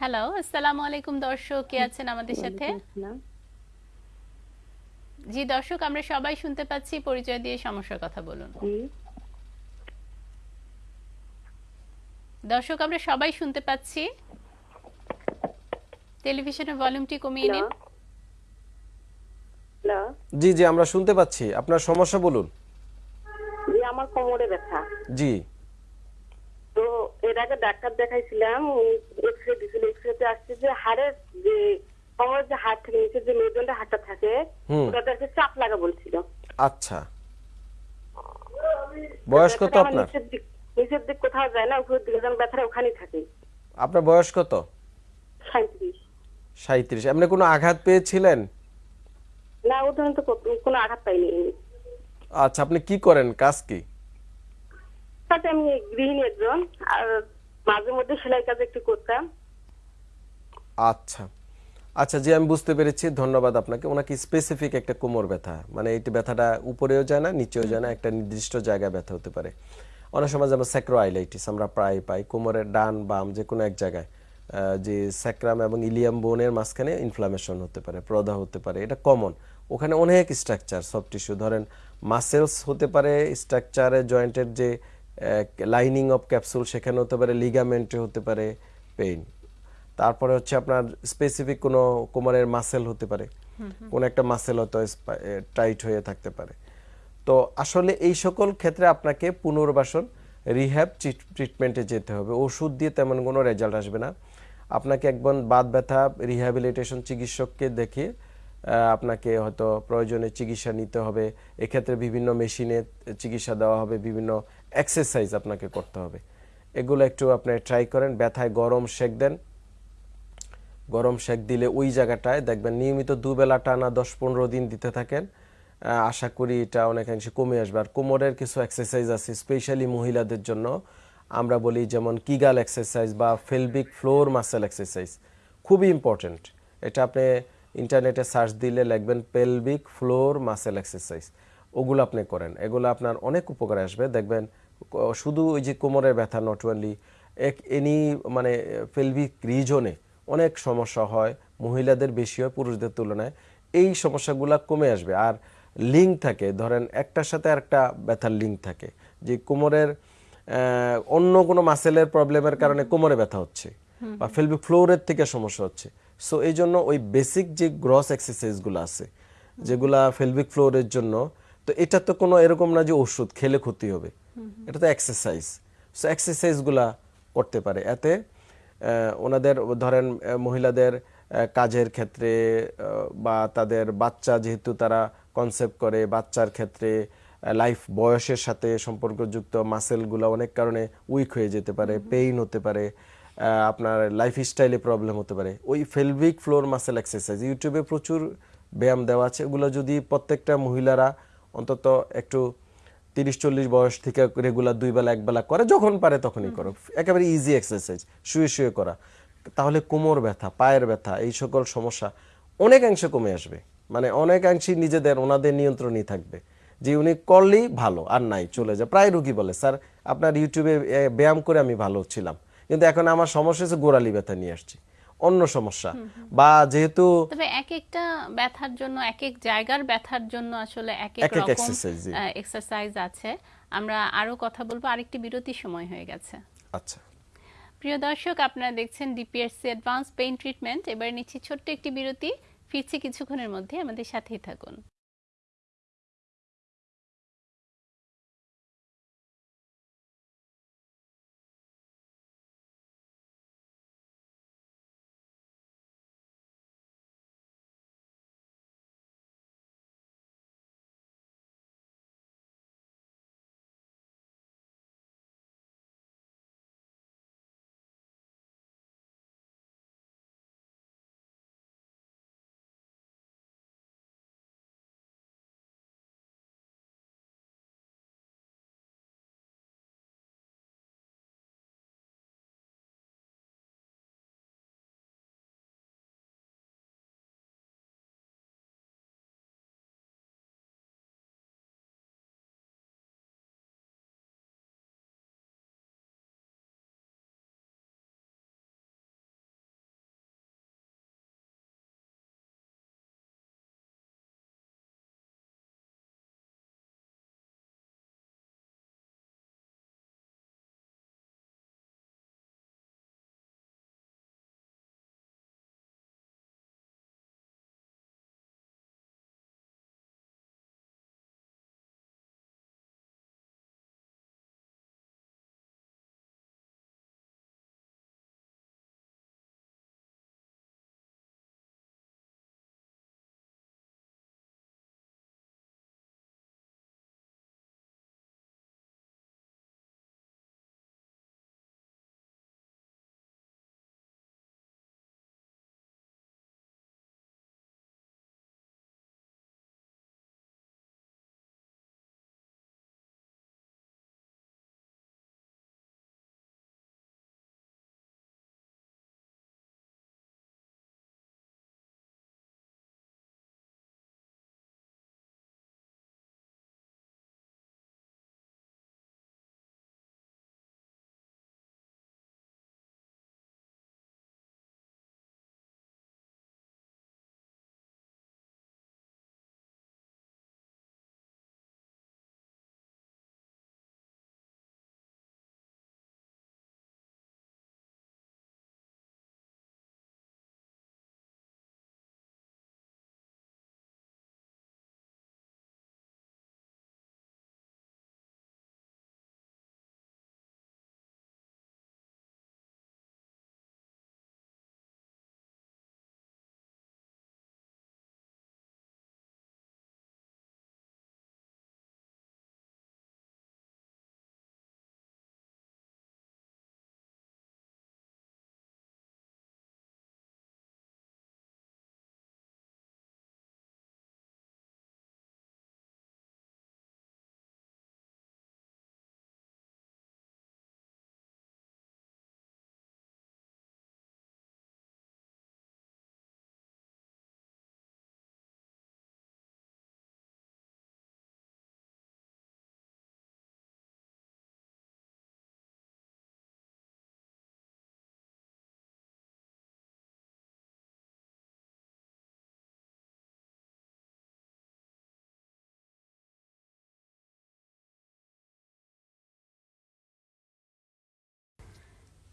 হ্যালো আসসালামু আলাইকুম দর্শক কে আছেন আমাদের সাথে? জি দর্শক আমরা সবাই শুনতে পাচ্ছি পরিচয় দিয়ে সমস্যার কথা বলুন। দর্শক আমরা সবাই শুনতে পাচ্ছি। টেলিভিশনের ভলিউমটি কমিয়ে নিন। জি জি আমরা শুনতে পাচ্ছি। আপনার সমস্যা বলুন। জি আমার কোমরে ব্যথা। জি। আগে ডাক্তার দেখাইছিলাম এক্সরে দিছিল এক্সরেতে আসছে যে হাড়ের যে কোমরের যে হাড় থাকে নিচের যে মেরুদণ্ডের হাড়টা থাকে। ওটাতে চাপ লাগা বলছিল। আচ্ছা। বয়স কত আপনার? নিচের দিক কোথাও যায় না উপরের দিকে যেন ব্যথাটা ওখানেই থাকে। আপনার বয়স কত? সাঁত্রিশ সাঁত্রিশ আপনি কোনো আঘাত পেয়েছিলেন? না ও ধরনের তো কোনো আঘাত পাইনি। আচ্ছা আপনি কি করেন? কাজ কি? তাতে আমি গৃহিণী একজন, আর মাঝে মধ্যে সেলাই কাজ একটু করতাম। আচ্ছা। আচ্ছা জি, আমি বুঝতে পেরেছি। ধন্যবাদ আপনাকে। ওনাকে স্পেসিফিক একটা কোমর ব্যথা। মানে এই ব্যথাটা উপরেও যায় না, নিচেও যায় না, একটা নির্দিষ্ট জায়গায় ব্যথা হতে পারে। অনেক সময় যেমন আমরা প্রায় পাই কোমরের ডান, বাম যে কোনো এক জায়গায়। যে স্যাক্রাম এবং ইলিয়াম বোনের মাঝখানে ইনফ্লামেশন হতে পারে, প্রদাহ হতে পারে, এটা কমন ওখানে অনেক স্ট্রাকচার সব টিস্যু ধরেন মাসেলস হতে পারে স্ট্রাকচারে জয়েন্টের যে লাইনিং অফ ক্যাপসুল সেখানে হতে পারে লিগামেন্টে হতে পারে পেইন তারপরে হচ্ছে আপনার স্পেসিফিক কোনো কোমরের মাসেল হতে পারে। কোন একটা মাসেল হয়তো টাইট হয়ে থাকতে পারে। তো আসলে এই সকল ক্ষেত্রে আপনাকে পুনর্বাসন রিহ্যাব ট্রিটমেন্টে যেতে হবে। ওষুধ দিয়ে তেমন কোনো রেজাল্ট আসবে না। আপনাকে একবার বাদ ব্যথা রিহ্যাবিলিটেশন চিকিৎসককে দেখিয়ে আপনাকে হয়তো প্রয়োজনে চিকিৎসা নিতে হবে। এক্ষেত্রে বিভিন্ন মেশিনে চিকিৎসা দেওয়া হবে বিভিন্ন এক্সারসাইজ আপনাকে করতে হবে। এগুলো একটু আপনি ট্রাই করেন, ব্যথায় গরম সেক দেন। গরম সেক দিলে ওই জায়গাটায় দেখবেন নিয়মিত দুবেলা টানা দশ পনেরো দিন দিতে থাকেন। আশা করি এটা অনেকাংশে কমে আসবে। আর কোমরের কিছু এক্সারসাইজ আছে স্পেশালি মহিলাদের জন্য আমরা বলি যেমন কিগাল এক্সারসাইজ বা ফেলবিক ফ্লোর মাসেল এক্সারসাইজ খুবই ইম্পর্ট্যান্ট এটা আপনি ইন্টারনেটে সার্চ দিলে লিখবেন পেলভিক ফ্লোর মাসেল এক্সারসাইজ ওগুলো আপনি করেন। এগুলো আপনার অনেক উপকারে আসবে। দেখবেন শুধু ওই যে কোমরের ব্যথা নট অনলি এক এনি মানে পেলভিক রিজনে অনেক সমস্যা হয় মহিলাদের বেশি হয় পুরুষদের তুলনায়। এই সমস্যাগুলো কমে আসবে। আর লিঙ্ক থাকে ধরেন একটার সাথে একটা ব্যথার লিঙ্ক থাকে যে কোমরের অন্য কোনো মাসেলের প্রবলেমের কারণে কোমরে ব্যথা হচ্ছে বা ফেলবিক ফ্লোরের থেকে সমস্যা হচ্ছে। সো এই জন্য ওই বেসিক যে গ্রস এক্সারসাইজগুলো আছে যেগুলা ফেলবিক ফ্লোরের জন্য তো এটা তো কোনো এরকম না যে ওষুধ খেলে ক্ষতি হবে। এটা তো এক্সারসাইজ সো এক্সারসাইজগুলা করতে পারে। এতে ওনাদের ধরেন মহিলাদের কাজের ক্ষেত্রে বা তাদের বাচ্চা যেহেতু তারা কনসেপ্ট করে বাচ্চার ক্ষেত্রে লাইফ বয়সের সাথে সম্পর্কযুক্ত মাসেলগুলো অনেক কারণে উইক হয়ে যেতে পারে পেইন হতে পারে আপনার লাইফ স্টাইলে প্রবলেম হতে পারে। ওই ফেলভিক ফ্লোর মাসেল এক্সারসাইজ ইউটিউবে প্রচুর ব্যায়াম দেওয়া আছে। ওগুলো যদি প্রত্যেকটা মহিলারা অন্তত একটু তিরিশ চল্লিশ বয়স থেকে রেগুলার দুই বেলা এক বেলা করে যখন পারে তখনই করো। একেবারে ইজি এক্সারসাইজ শুয়ে শুয়ে করা। তাহলে কোমর ব্যথা পায়ের ব্যথা এই সকল সমস্যা অনেকাংশে কমে আসবে। মানে অনেকাংশই নিজেদের ওনাদের নিয়ন্ত্রণই থাকবে। যে উনি করলেই ভালো আর নাই চলে যায়। প্রায় রুগী বলে স্যার আপনার ইউটিউবে ব্যায়াম করে আমি ভালো ছিলাম। কিন্তু এখন আমার সমস্যা হচ্ছে গোড়ালি ব্যথা নিয়ে আসছি। অন্য সমস্যা। বা যেহেতু তবে এক একটা ব্যথার জন্য এক এক জায়গার ব্যথার জন্য আসলে এক এক রকম এক্সারসাইজ আছে। আমরা আরও কথা বলব আরেকটি বিরতি সময় হয়ে গেছে। আচ্ছা। প্রিয় দর্শক আপনারা দেখছেন ডিপিএসসি অ্যাডভান্স পেইন ট্রিটমেন্ট এবার নিচ্ছি ছোট্ট একটি বিরতি। ফিরছি কিছুক্ষণের মধ্যে আমাদের সাথেই থাকুন।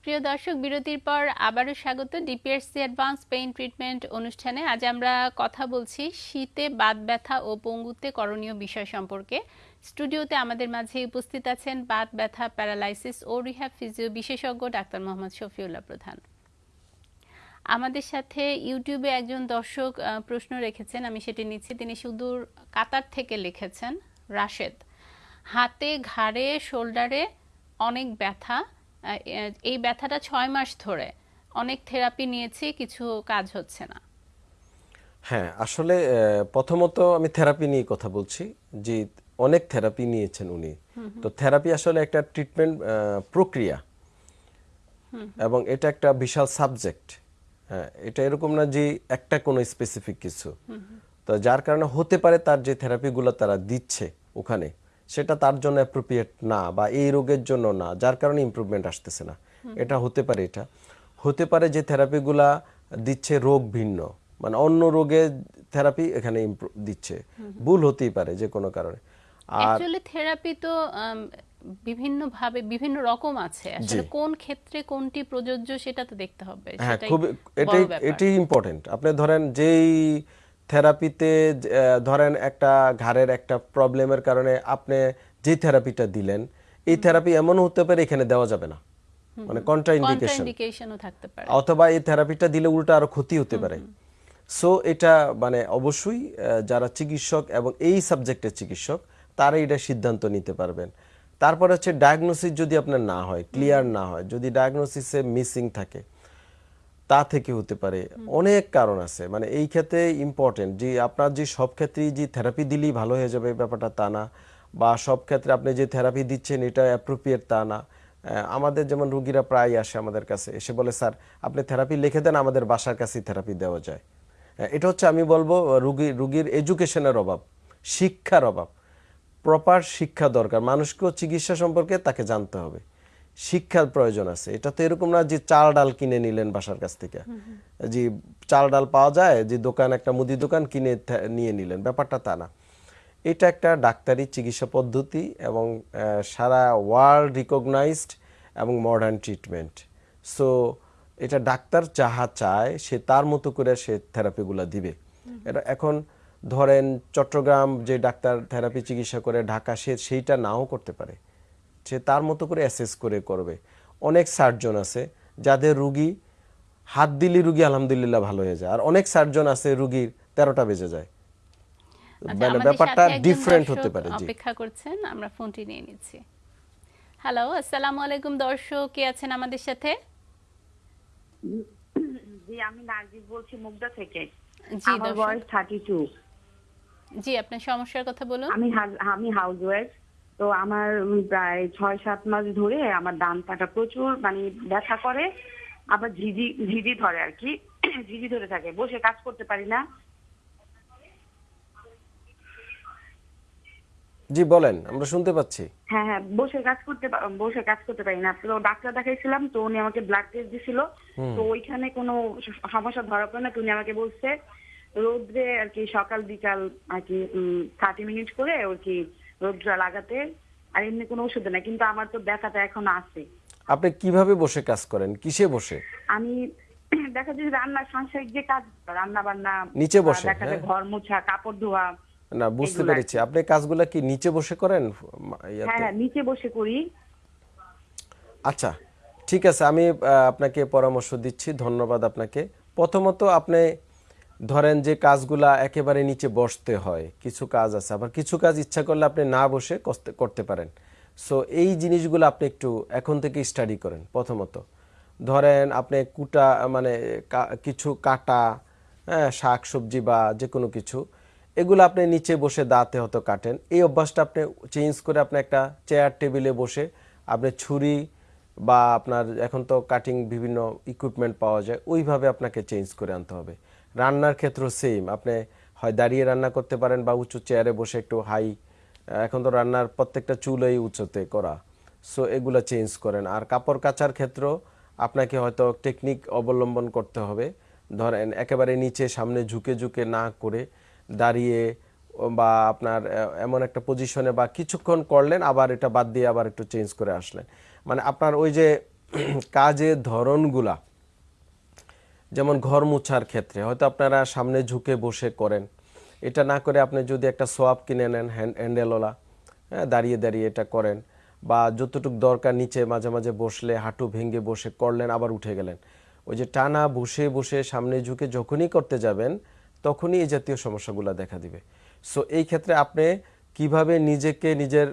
প্রিয় দর্শক, বিরতির পর আবারও স্বাগত ডিপিএসসি অ্যাডভান্স পেইন ট্রিটমেন্ট অনুষ্ঠানে। আজ আমরা কথা বলছি শীতে বাত ব্যথা ও পঙ্গুতে করণীয় বিষয় সম্পর্কে। স্টুডিওতে আমাদের মাঝে উপস্থিত আছেন বাত ব্যথা, প্যারালাইসিস ও রিহ্যাব ফিজিও বিশেষজ্ঞ ডাক্তার মোহাম্মদ শফিউল্লাহ প্রধান। আমাদের সাথে ইউটিউবে একজন দর্শক প্রশ্ন রেখেছেন, আমি সেটি নিচ্ছি। তিনি সুদূর কাতার থেকে লিখেছেন, রাশেদ, হাতে, ঘাড়ে, শোল্ডারে অনেক ব্যথা এই ব্যথাটা ছয় মাস ধরে অনেক থেরাপি নিয়েছি কিছু কাজ হচ্ছে না। হ্যাঁ আসলে প্রথমত আমি থেরাপি নিয়ে কথা বলছি যে অনেক থেরাপি নিয়েছেন উনি। তো থেরাপি আসলে একটা ট্রিটমেন্ট প্রক্রিয়া। এবং এটা একটা বিশাল সাবজেক্ট হ্যাঁ এটা এরকম না যে একটা কোনো স্পেসিফিক কিছু। তো যার কারণে হতে পারে তার যে থেরাপিগুলো তারা দিচ্ছে ওখানে সেটা তার জন্য অ্যাপ্রোপ্রিয়েট না বা এই রোগের জন্য না যার কারণে ইমপ্রুভমেন্ট আসতেছে না। এটা হতে পারে এটা। হতে পারে যে থেরাপিগুলা দিচ্ছে রোগ ভিন্ন। মানে অন্য রোগের থেরাপি এখানে দিচ্ছে। ভুল হতেই পারে যে কোনো কারণে। আর থেরাপি তো বিভিন্ন ভাবে বিভিন্ন রকম আছে। আসলে কোন ক্ষেত্রে কোনটি প্রযোজ্য সেটা তো দেখতে হবে। হ্যাঁ খুব এটাই এটাই ইম্পর্টেন্ট আপনি ধরেন যেই থেরাপিতে ধরেন একটা ঘাড়ের একটা প্রবলেমের কারণে আপনি যে থেরাপিটা দিলেন এই থেরাপি এমন হতে পারে এখানে দেওয়া যাবে না। মানে কন্ট্রাইন্ডিকেশন থাকতে পারে। অথবা এই থেরাপিটা দিলে উল্টা আরও ক্ষতি হতে পারে। সো এটা মানে অবশ্যই যারা চিকিৎসক এবং এই সাবজেক্টের চিকিৎসক তারা এটা সিদ্ধান্ত নিতে পারবেন। তারপর হচ্ছে ডায়াগনোসিস যদি আপনার না হয় ক্লিয়ার না হয় যদি ডায়াগনোসিসে মিসিং থাকে তা থেকে হতে পারে। অনেক কারণ আছে। মানে এই ক্ষেত্রে ইম্পর্টেন্ট যে আপনার যে সব ক্ষেত্রেই যে থেরাপি দিলেই ভালো হয়ে যাবে ব্যাপারটা তা না। বা সব ক্ষেত্রে আপনি যে থেরাপি দিচ্ছেন এটা অ্যাপ্রোপ্রিয়েট তা না। আমাদের যেমন রুগীরা প্রায় আসে আমাদের কাছে। এসে বলে, স্যার, আপনি থেরাপি লিখে দেন, আমাদের বাসার কাছেই থেরাপি দেওয়া যায়। এটা হচ্ছে আমি বলব, রুগী, রুগীর এডুকেশনের অভাব, শিক্ষার অভাব। প্রপার শিক্ষা দরকার। মানুষকেও চিকিৎসা সম্পর্কে তাকে জানতে হবে। শিক্ষার প্রয়োজন আছে। এটা তো এরকম না যে চাল ডাল কিনে নিলেন বাসার কাছ থেকে। যে চাল ডাল পাওয়া যায় যে দোকান একটা মুদি দোকান কিনে নিয়ে নিলেন। ব্যাপারটা তা না। এটা একটা ডাক্তারি চিকিৎসা পদ্ধতি এবং সারা ওয়ার্ল্ড রিকগনাইজড এবং মডার্ন ট্রিটমেন্ট। সো এটা ডাক্তার যাহা চায় সে তার মতো করে সে থেরাপিগুলো দিবে। এটা এখন ধরেন চট্টগ্রাম যে ডাক্তার থেরাপি চিকিৎসা করে ঢাকা সে সেইটা নাও করতে পারে। সে তার মতো করে অ্যাসেস করে করবে। অনেক সার্জন আছে যাদের রুগী হাত দিলি রুগী আলহামদুলিল্লাহ ভালো হয়ে যায় আর অনেক সার্জন আছে রুগীর তেরোটা বেজে যায়। আচ্ছা, মানে ব্যাপারটা ডিফারেন্ট হতে পারে জি। অপেক্ষা করছেন আমরা ফোনটি নিয়ে নিচ্ছি। হ্যালো আসসালামু আলাইকুম দর্শক কে আছেন আমাদের সাথে? জি আমি নার্গিস বলছি মুগদা থেকে। জি আমার বয়স থার্টি টু জি আপনার সমস্যার কথা বলুন। আমি আমি হাউস ওয়াইফ তো আমার প্রায় ছয় সাত মাস ধরে আমার ডান পাটা প্রচুর মানে ব্যথা করে। আবার ঝিঝি ঝিঝি ধরে আর কি। ঝিঝি ধরে থাকে বসে কাজ করতে পারি না। জি বলেন আমরা শুনতে পাচ্ছি। হ্যাঁ হ্যাঁ বসে কাজ করতে বসে কাজ করতে পারি না। তো ডাক্তার দেখাইছিলাম তো উনি আমাকে ব্লাড টেস্ট দিছিল। তো ওইখানে কোনো সমস্যা ধরা পড়ে না তো উনি আমাকে বলছে রোদ্রে আর কি সকাল বিকাল আর কি থার্টি মিনিট করে আর কি রোদ্রা লাগাতে আর এমনি কোনো ওষুধ নাই কিন্তু আমার তো ব্যথাটা এখন আছে। আপনি কীভাবে বসে কাজ করেন? কিসে বসে? আমি দেখা যায় যে রান্নার সাংসারিক যে কাজ রান্না বান্না নিচে বসে, দেখা যায় হ্যাঁ। ঘর মোছা কাপড় ধোয়া না বুঝতে পেরেছি। আপনি কাজগুলা কি নিচে বসে করেন হ্যাঁ হ্যাঁ নিচে বসে করি। আচ্ছা ঠিক আছে আমি আপনাকে পরামর্শ দিচ্ছি ধন্যবাদ আপনাকে। প্রথমত আপনি ধরেন যে কাজগুলা একেবারে নিচে বসতে হয়, কিছু কাজ আছে, আবার কিছু কাজ ইচ্ছা করলে আপনি না বসে করতে পারেন। সো এই জিনিসগুলো আপনি একটু এখন থেকে স্টাডি করেন, প্রথমত। ধরেন আপনি কুটা মানে কিছু কাটা হ্যাঁ শাক, সবজি বা যে কোনো কিছু, এগুলো আপনি নিচে বসে দাঁতে হয়তো কাটেন। এই অভ্যাসটা আপনি চেঞ্জ করে আপনি একটা চেয়ার টেবিলে বসে আপনি ছুরি বা আপনার এখন তো কাটিং বিভিন্ন ইকুইপমেন্ট পাওয়া যায়, ওইভাবে আপনাকে চেঞ্জ করে আনতে হবে। রান্নার ক্ষেত্রেও সেম আপনি হয় দাঁড়িয়ে রান্না করতে পারেন বা উঁচু চেয়ারে বসে একটু হাই এখন তো রান্নার প্রত্যেকটা চুলোই উঁচুতে করা। সো এগুলো চেঞ্জ করেন। আর কাপড় কাচার ক্ষেত্রেও আপনাকে হয়তো টেকনিক অবলম্বন করতে হবে। ধরেন, একেবারে নিচে সামনে ঝুঁকে ঝুঁকে না করে দাঁড়িয়ে বা আপনার এমন একটা পজিশনে বা কিছুক্ষণ করলেন, আবার এটা বাদ দিয়ে আবার একটু চেঞ্জ করে আসলেন। মানে আপনার ওই যে কাজের ধরনগুলা যেমন ঘর মুছার ক্ষেত্রে, হয়তো আপনারা সামনে ঝুঁকে বসে করেন। এটা না করে আপনি যদি একটা সোয়াব কিনে নেন হ্যান্ড হ্যান্ডেলওয়ালা হ্যাঁ দাঁড়িয়ে দাঁড়িয়ে এটা করেন বা যতটুক দরকার নিচে মাঝে মাঝে বসলে, হাঁটু ভেঙে বসে করলেন, আবার উঠে গেলেন। ওই যে টানা বসে বসে সামনে ঝুঁকে যখনই করতে যাবেন, তখনই এই জাতীয় সমস্যাগুলো দেখা দিবে। সো এই ক্ষেত্রে আপনি কীভাবে নিজেকে নিজের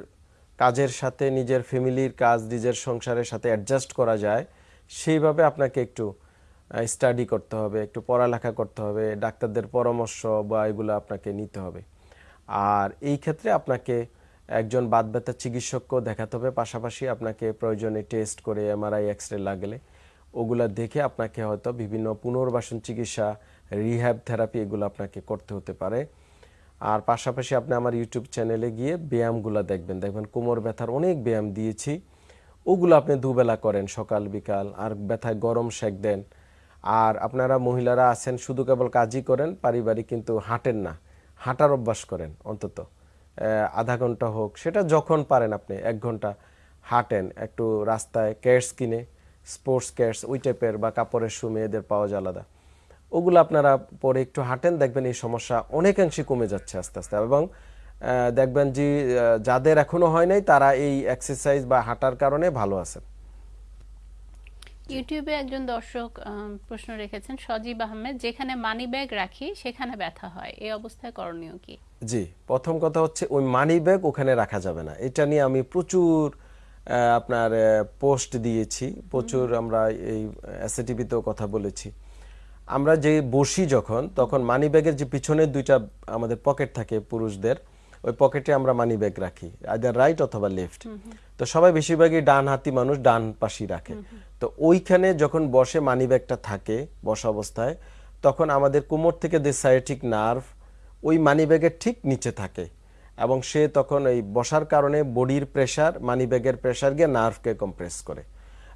কাজের সাথে, নিজের ফ্যামিলির কাজ, নিজের সংসারের সাথে অ্যাডজাস্ট করা যায়, সেইভাবে আপনাকে একটু স্টাডি করতে হবে, একটু পড়ালেখা করতে হবে, ডাক্তারদের পরামর্শ বা এগুলো আপনাকে নিতে হবে। আর এই ক্ষেত্রে আপনাকে একজন বাদ ব্যথার চিকিৎসককেও দেখাতে হবে, পাশাপাশি আপনাকে প্রয়োজনে টেস্ট করে এমআরআই এক্স রে লাগলে ওগুলা দেখে আপনাকে হয়তো বিভিন্ন পুনর্বাসন চিকিৎসা রিহ্যাব থেরাপি এগুলো আপনাকে করতে হতে পারে। আর পাশাপাশি আপনি আমার ইউটিউব চ্যানেলে গিয়ে ব্যায়ামগুলো দেখবেন। দেখবেন কোমর ব্যথার অনেক ব্যায়াম দিয়েছি, ওগুলো আপনি দুবেলা করেন সকাল, বিকাল, আর ব্যথায় গরম সেক দেন। আর আপনারা মহিলারা আছেন, শুধু কেবল কাজই করেন, পারিবারিক কিন্তু হাঁটেন না। হাঁটার অভ্যাস করেন অন্তত। আধা ঘণ্টা হোক, সেটা যখন পারেন আপনি, এক ঘণ্টা হাঁটেন, একটু রাস্তায় ক্যাটস কিনে, স্পোর্টস ক্যাটস ওই টাইপের বা কাপড়ের শু মেয়েদের পাওয়া যায় আলাদা। ওগুলো আপনারা পরে একটু হাঁটেন, দেখবেন এই সমস্যা অনেকাংশে কমে যাচ্ছে আস্তে আস্তে। এবং দেখবেন যে যাদের এখনও হয় নাই, তারা এই এক্সারসাইজ বা হাঁটার কারণে ভালো আছেন। ইউটিউবে একজন দর্শক প্রশ্ন রেখেছেন সজীব আহমেদ যেখানে মানি ব্যাগ রাখি সেখানে ব্যথা হয়। এই অবস্থায় করণীয় কি? জি প্রথম কথা হচ্ছে ওই মানি ব্যাগ ওখানে রাখা যাবে না। এটা নিয়ে আমি প্রচুর আপনার পোস্ট দিয়েছি। প্রচুর আমরা এই এসএটিভিতেও কথা বলেছি। আমরা যে বসি যখন তখন মানি ব্যাগের যে পিছনের দুইটা আমাদের পকেট থাকে পুরুষদের ওই পকেটে আমরা মানি ব্যাগ রাখি আইদার রাইট অথবা লেফট তো সবাই বেশিরভাগই ডান হাতি মানুষ ডান পাশি রাখে। তো ওইখানে যখন বসে মানি ব্যাগটা থাকে, বসা অবস্থায়, তখন আমাদের কোমর থেকে যে সাইটিক নার্ভ ওই মানি ব্যাগের ঠিক নিচে থাকে। এবং সে তখন এই বসার কারণে বডির প্রেসার মানি ব্যাগের প্রেসার গিয়ে নার্ভকে কম্প্রেস করে।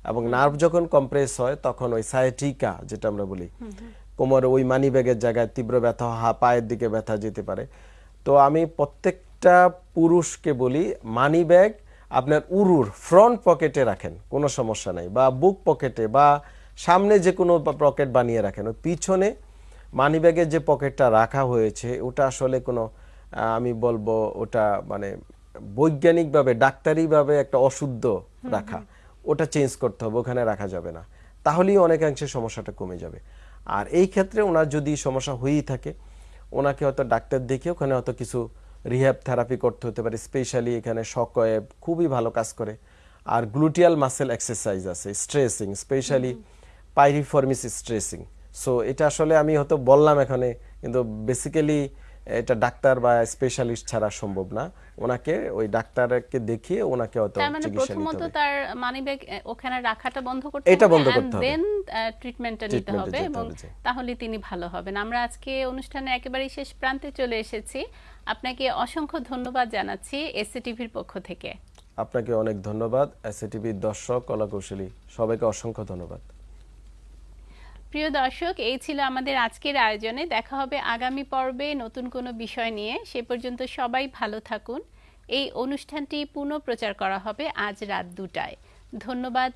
এবং নার্ভ যখন কম্প্রেস হয়, তখন ওই সায়াটিকা যেটা আমরা বলি, কোমর ওই মানি ব্যাগের জায়গায় তীব্র ব্যথা, হা, পায়ের দিকে ব্যথা যেতে পারে। তো আমি প্রত্যেকটা পুরুষকে বলি মানি ব্যাগ আপনার উরুর ফ্রন্ট পকেটে রাখেন কোনো সমস্যা নাই। বা বুক পকেটে বা সামনে যে কোনো পকেট বানিয়ে রাখেন। ওই পিছনে মানি ব্যাগের যে পকেটটা রাখা হয়েছে ওটা আসলে কোনো আমি বলব ওটা মানে বৈজ্ঞানিকভাবে ডাক্তারিভাবে একটা অশুদ্ধ রাখা। ওটা চেঞ্জ করতে হবে ওখানে রাখা যাবে না। তাহলেই অনেকাংশে সমস্যাটা কমে যাবে। আর এই ক্ষেত্রে ওনার যদি সমস্যা হয়েই থাকে ওনাকে হয়তো ডাক্তার দেখে ওখানে হয়তো কিছু রিহ্যাব থেরাপি করতে হতে পারে স্পেশালি এখানে সকয়েব খুবই ভালো কাজ করে। আর গ্লুটিয়াল মাসেল এক্সারসাইজ আছে stretching specially piriformis stretching so এটা আসলে আমি হয়তো বললাম এখানে কিন্তু বেসিক্যালি এটা ডাক্তার বা স্পেশালিস্ট ছাড়া সম্ভব না। ওনাকে ওই ডাক্তারকে দেখিয়ে ওনাকে হয়তো তার মানে চিকিৎসা নিতে প্রথমত হবে। তার মানি ব্যাগ ওখানে রাখাটা বন্ধ করতে এটা বন্ধ করতে হবে। দেন ট্রিটমেন্টটা নিতে হবে এবং তাহলে তিনি ভালো হবেন। আমরা আজকে অনুষ্ঠানে একেবারেই শেষ প্রান্তে চলে এসেছি। আপনাকে অসংখ্য ধন্যবাদ জানাচ্ছি এসসিটিভির পক্ষ থেকে। আপনাকে অনেক ধন্যবাদ। এসএটিভির দর্শক কলাকৌশলী সবাইকে অসংখ্য ধন্যবাদ। প্রিয় দর্শক, এই ছিল আমাদের আজকের আয়োজনে। দেখা হবে আগামী পর্বে নতুন কোনো বিষয় নিয়ে। সে পর্যন্ত সবাই ভালো থাকুন। এই অনুষ্ঠানটি পুনঃ প্রচার করা হবে আজ রাত দুটায়। ধন্যবাদ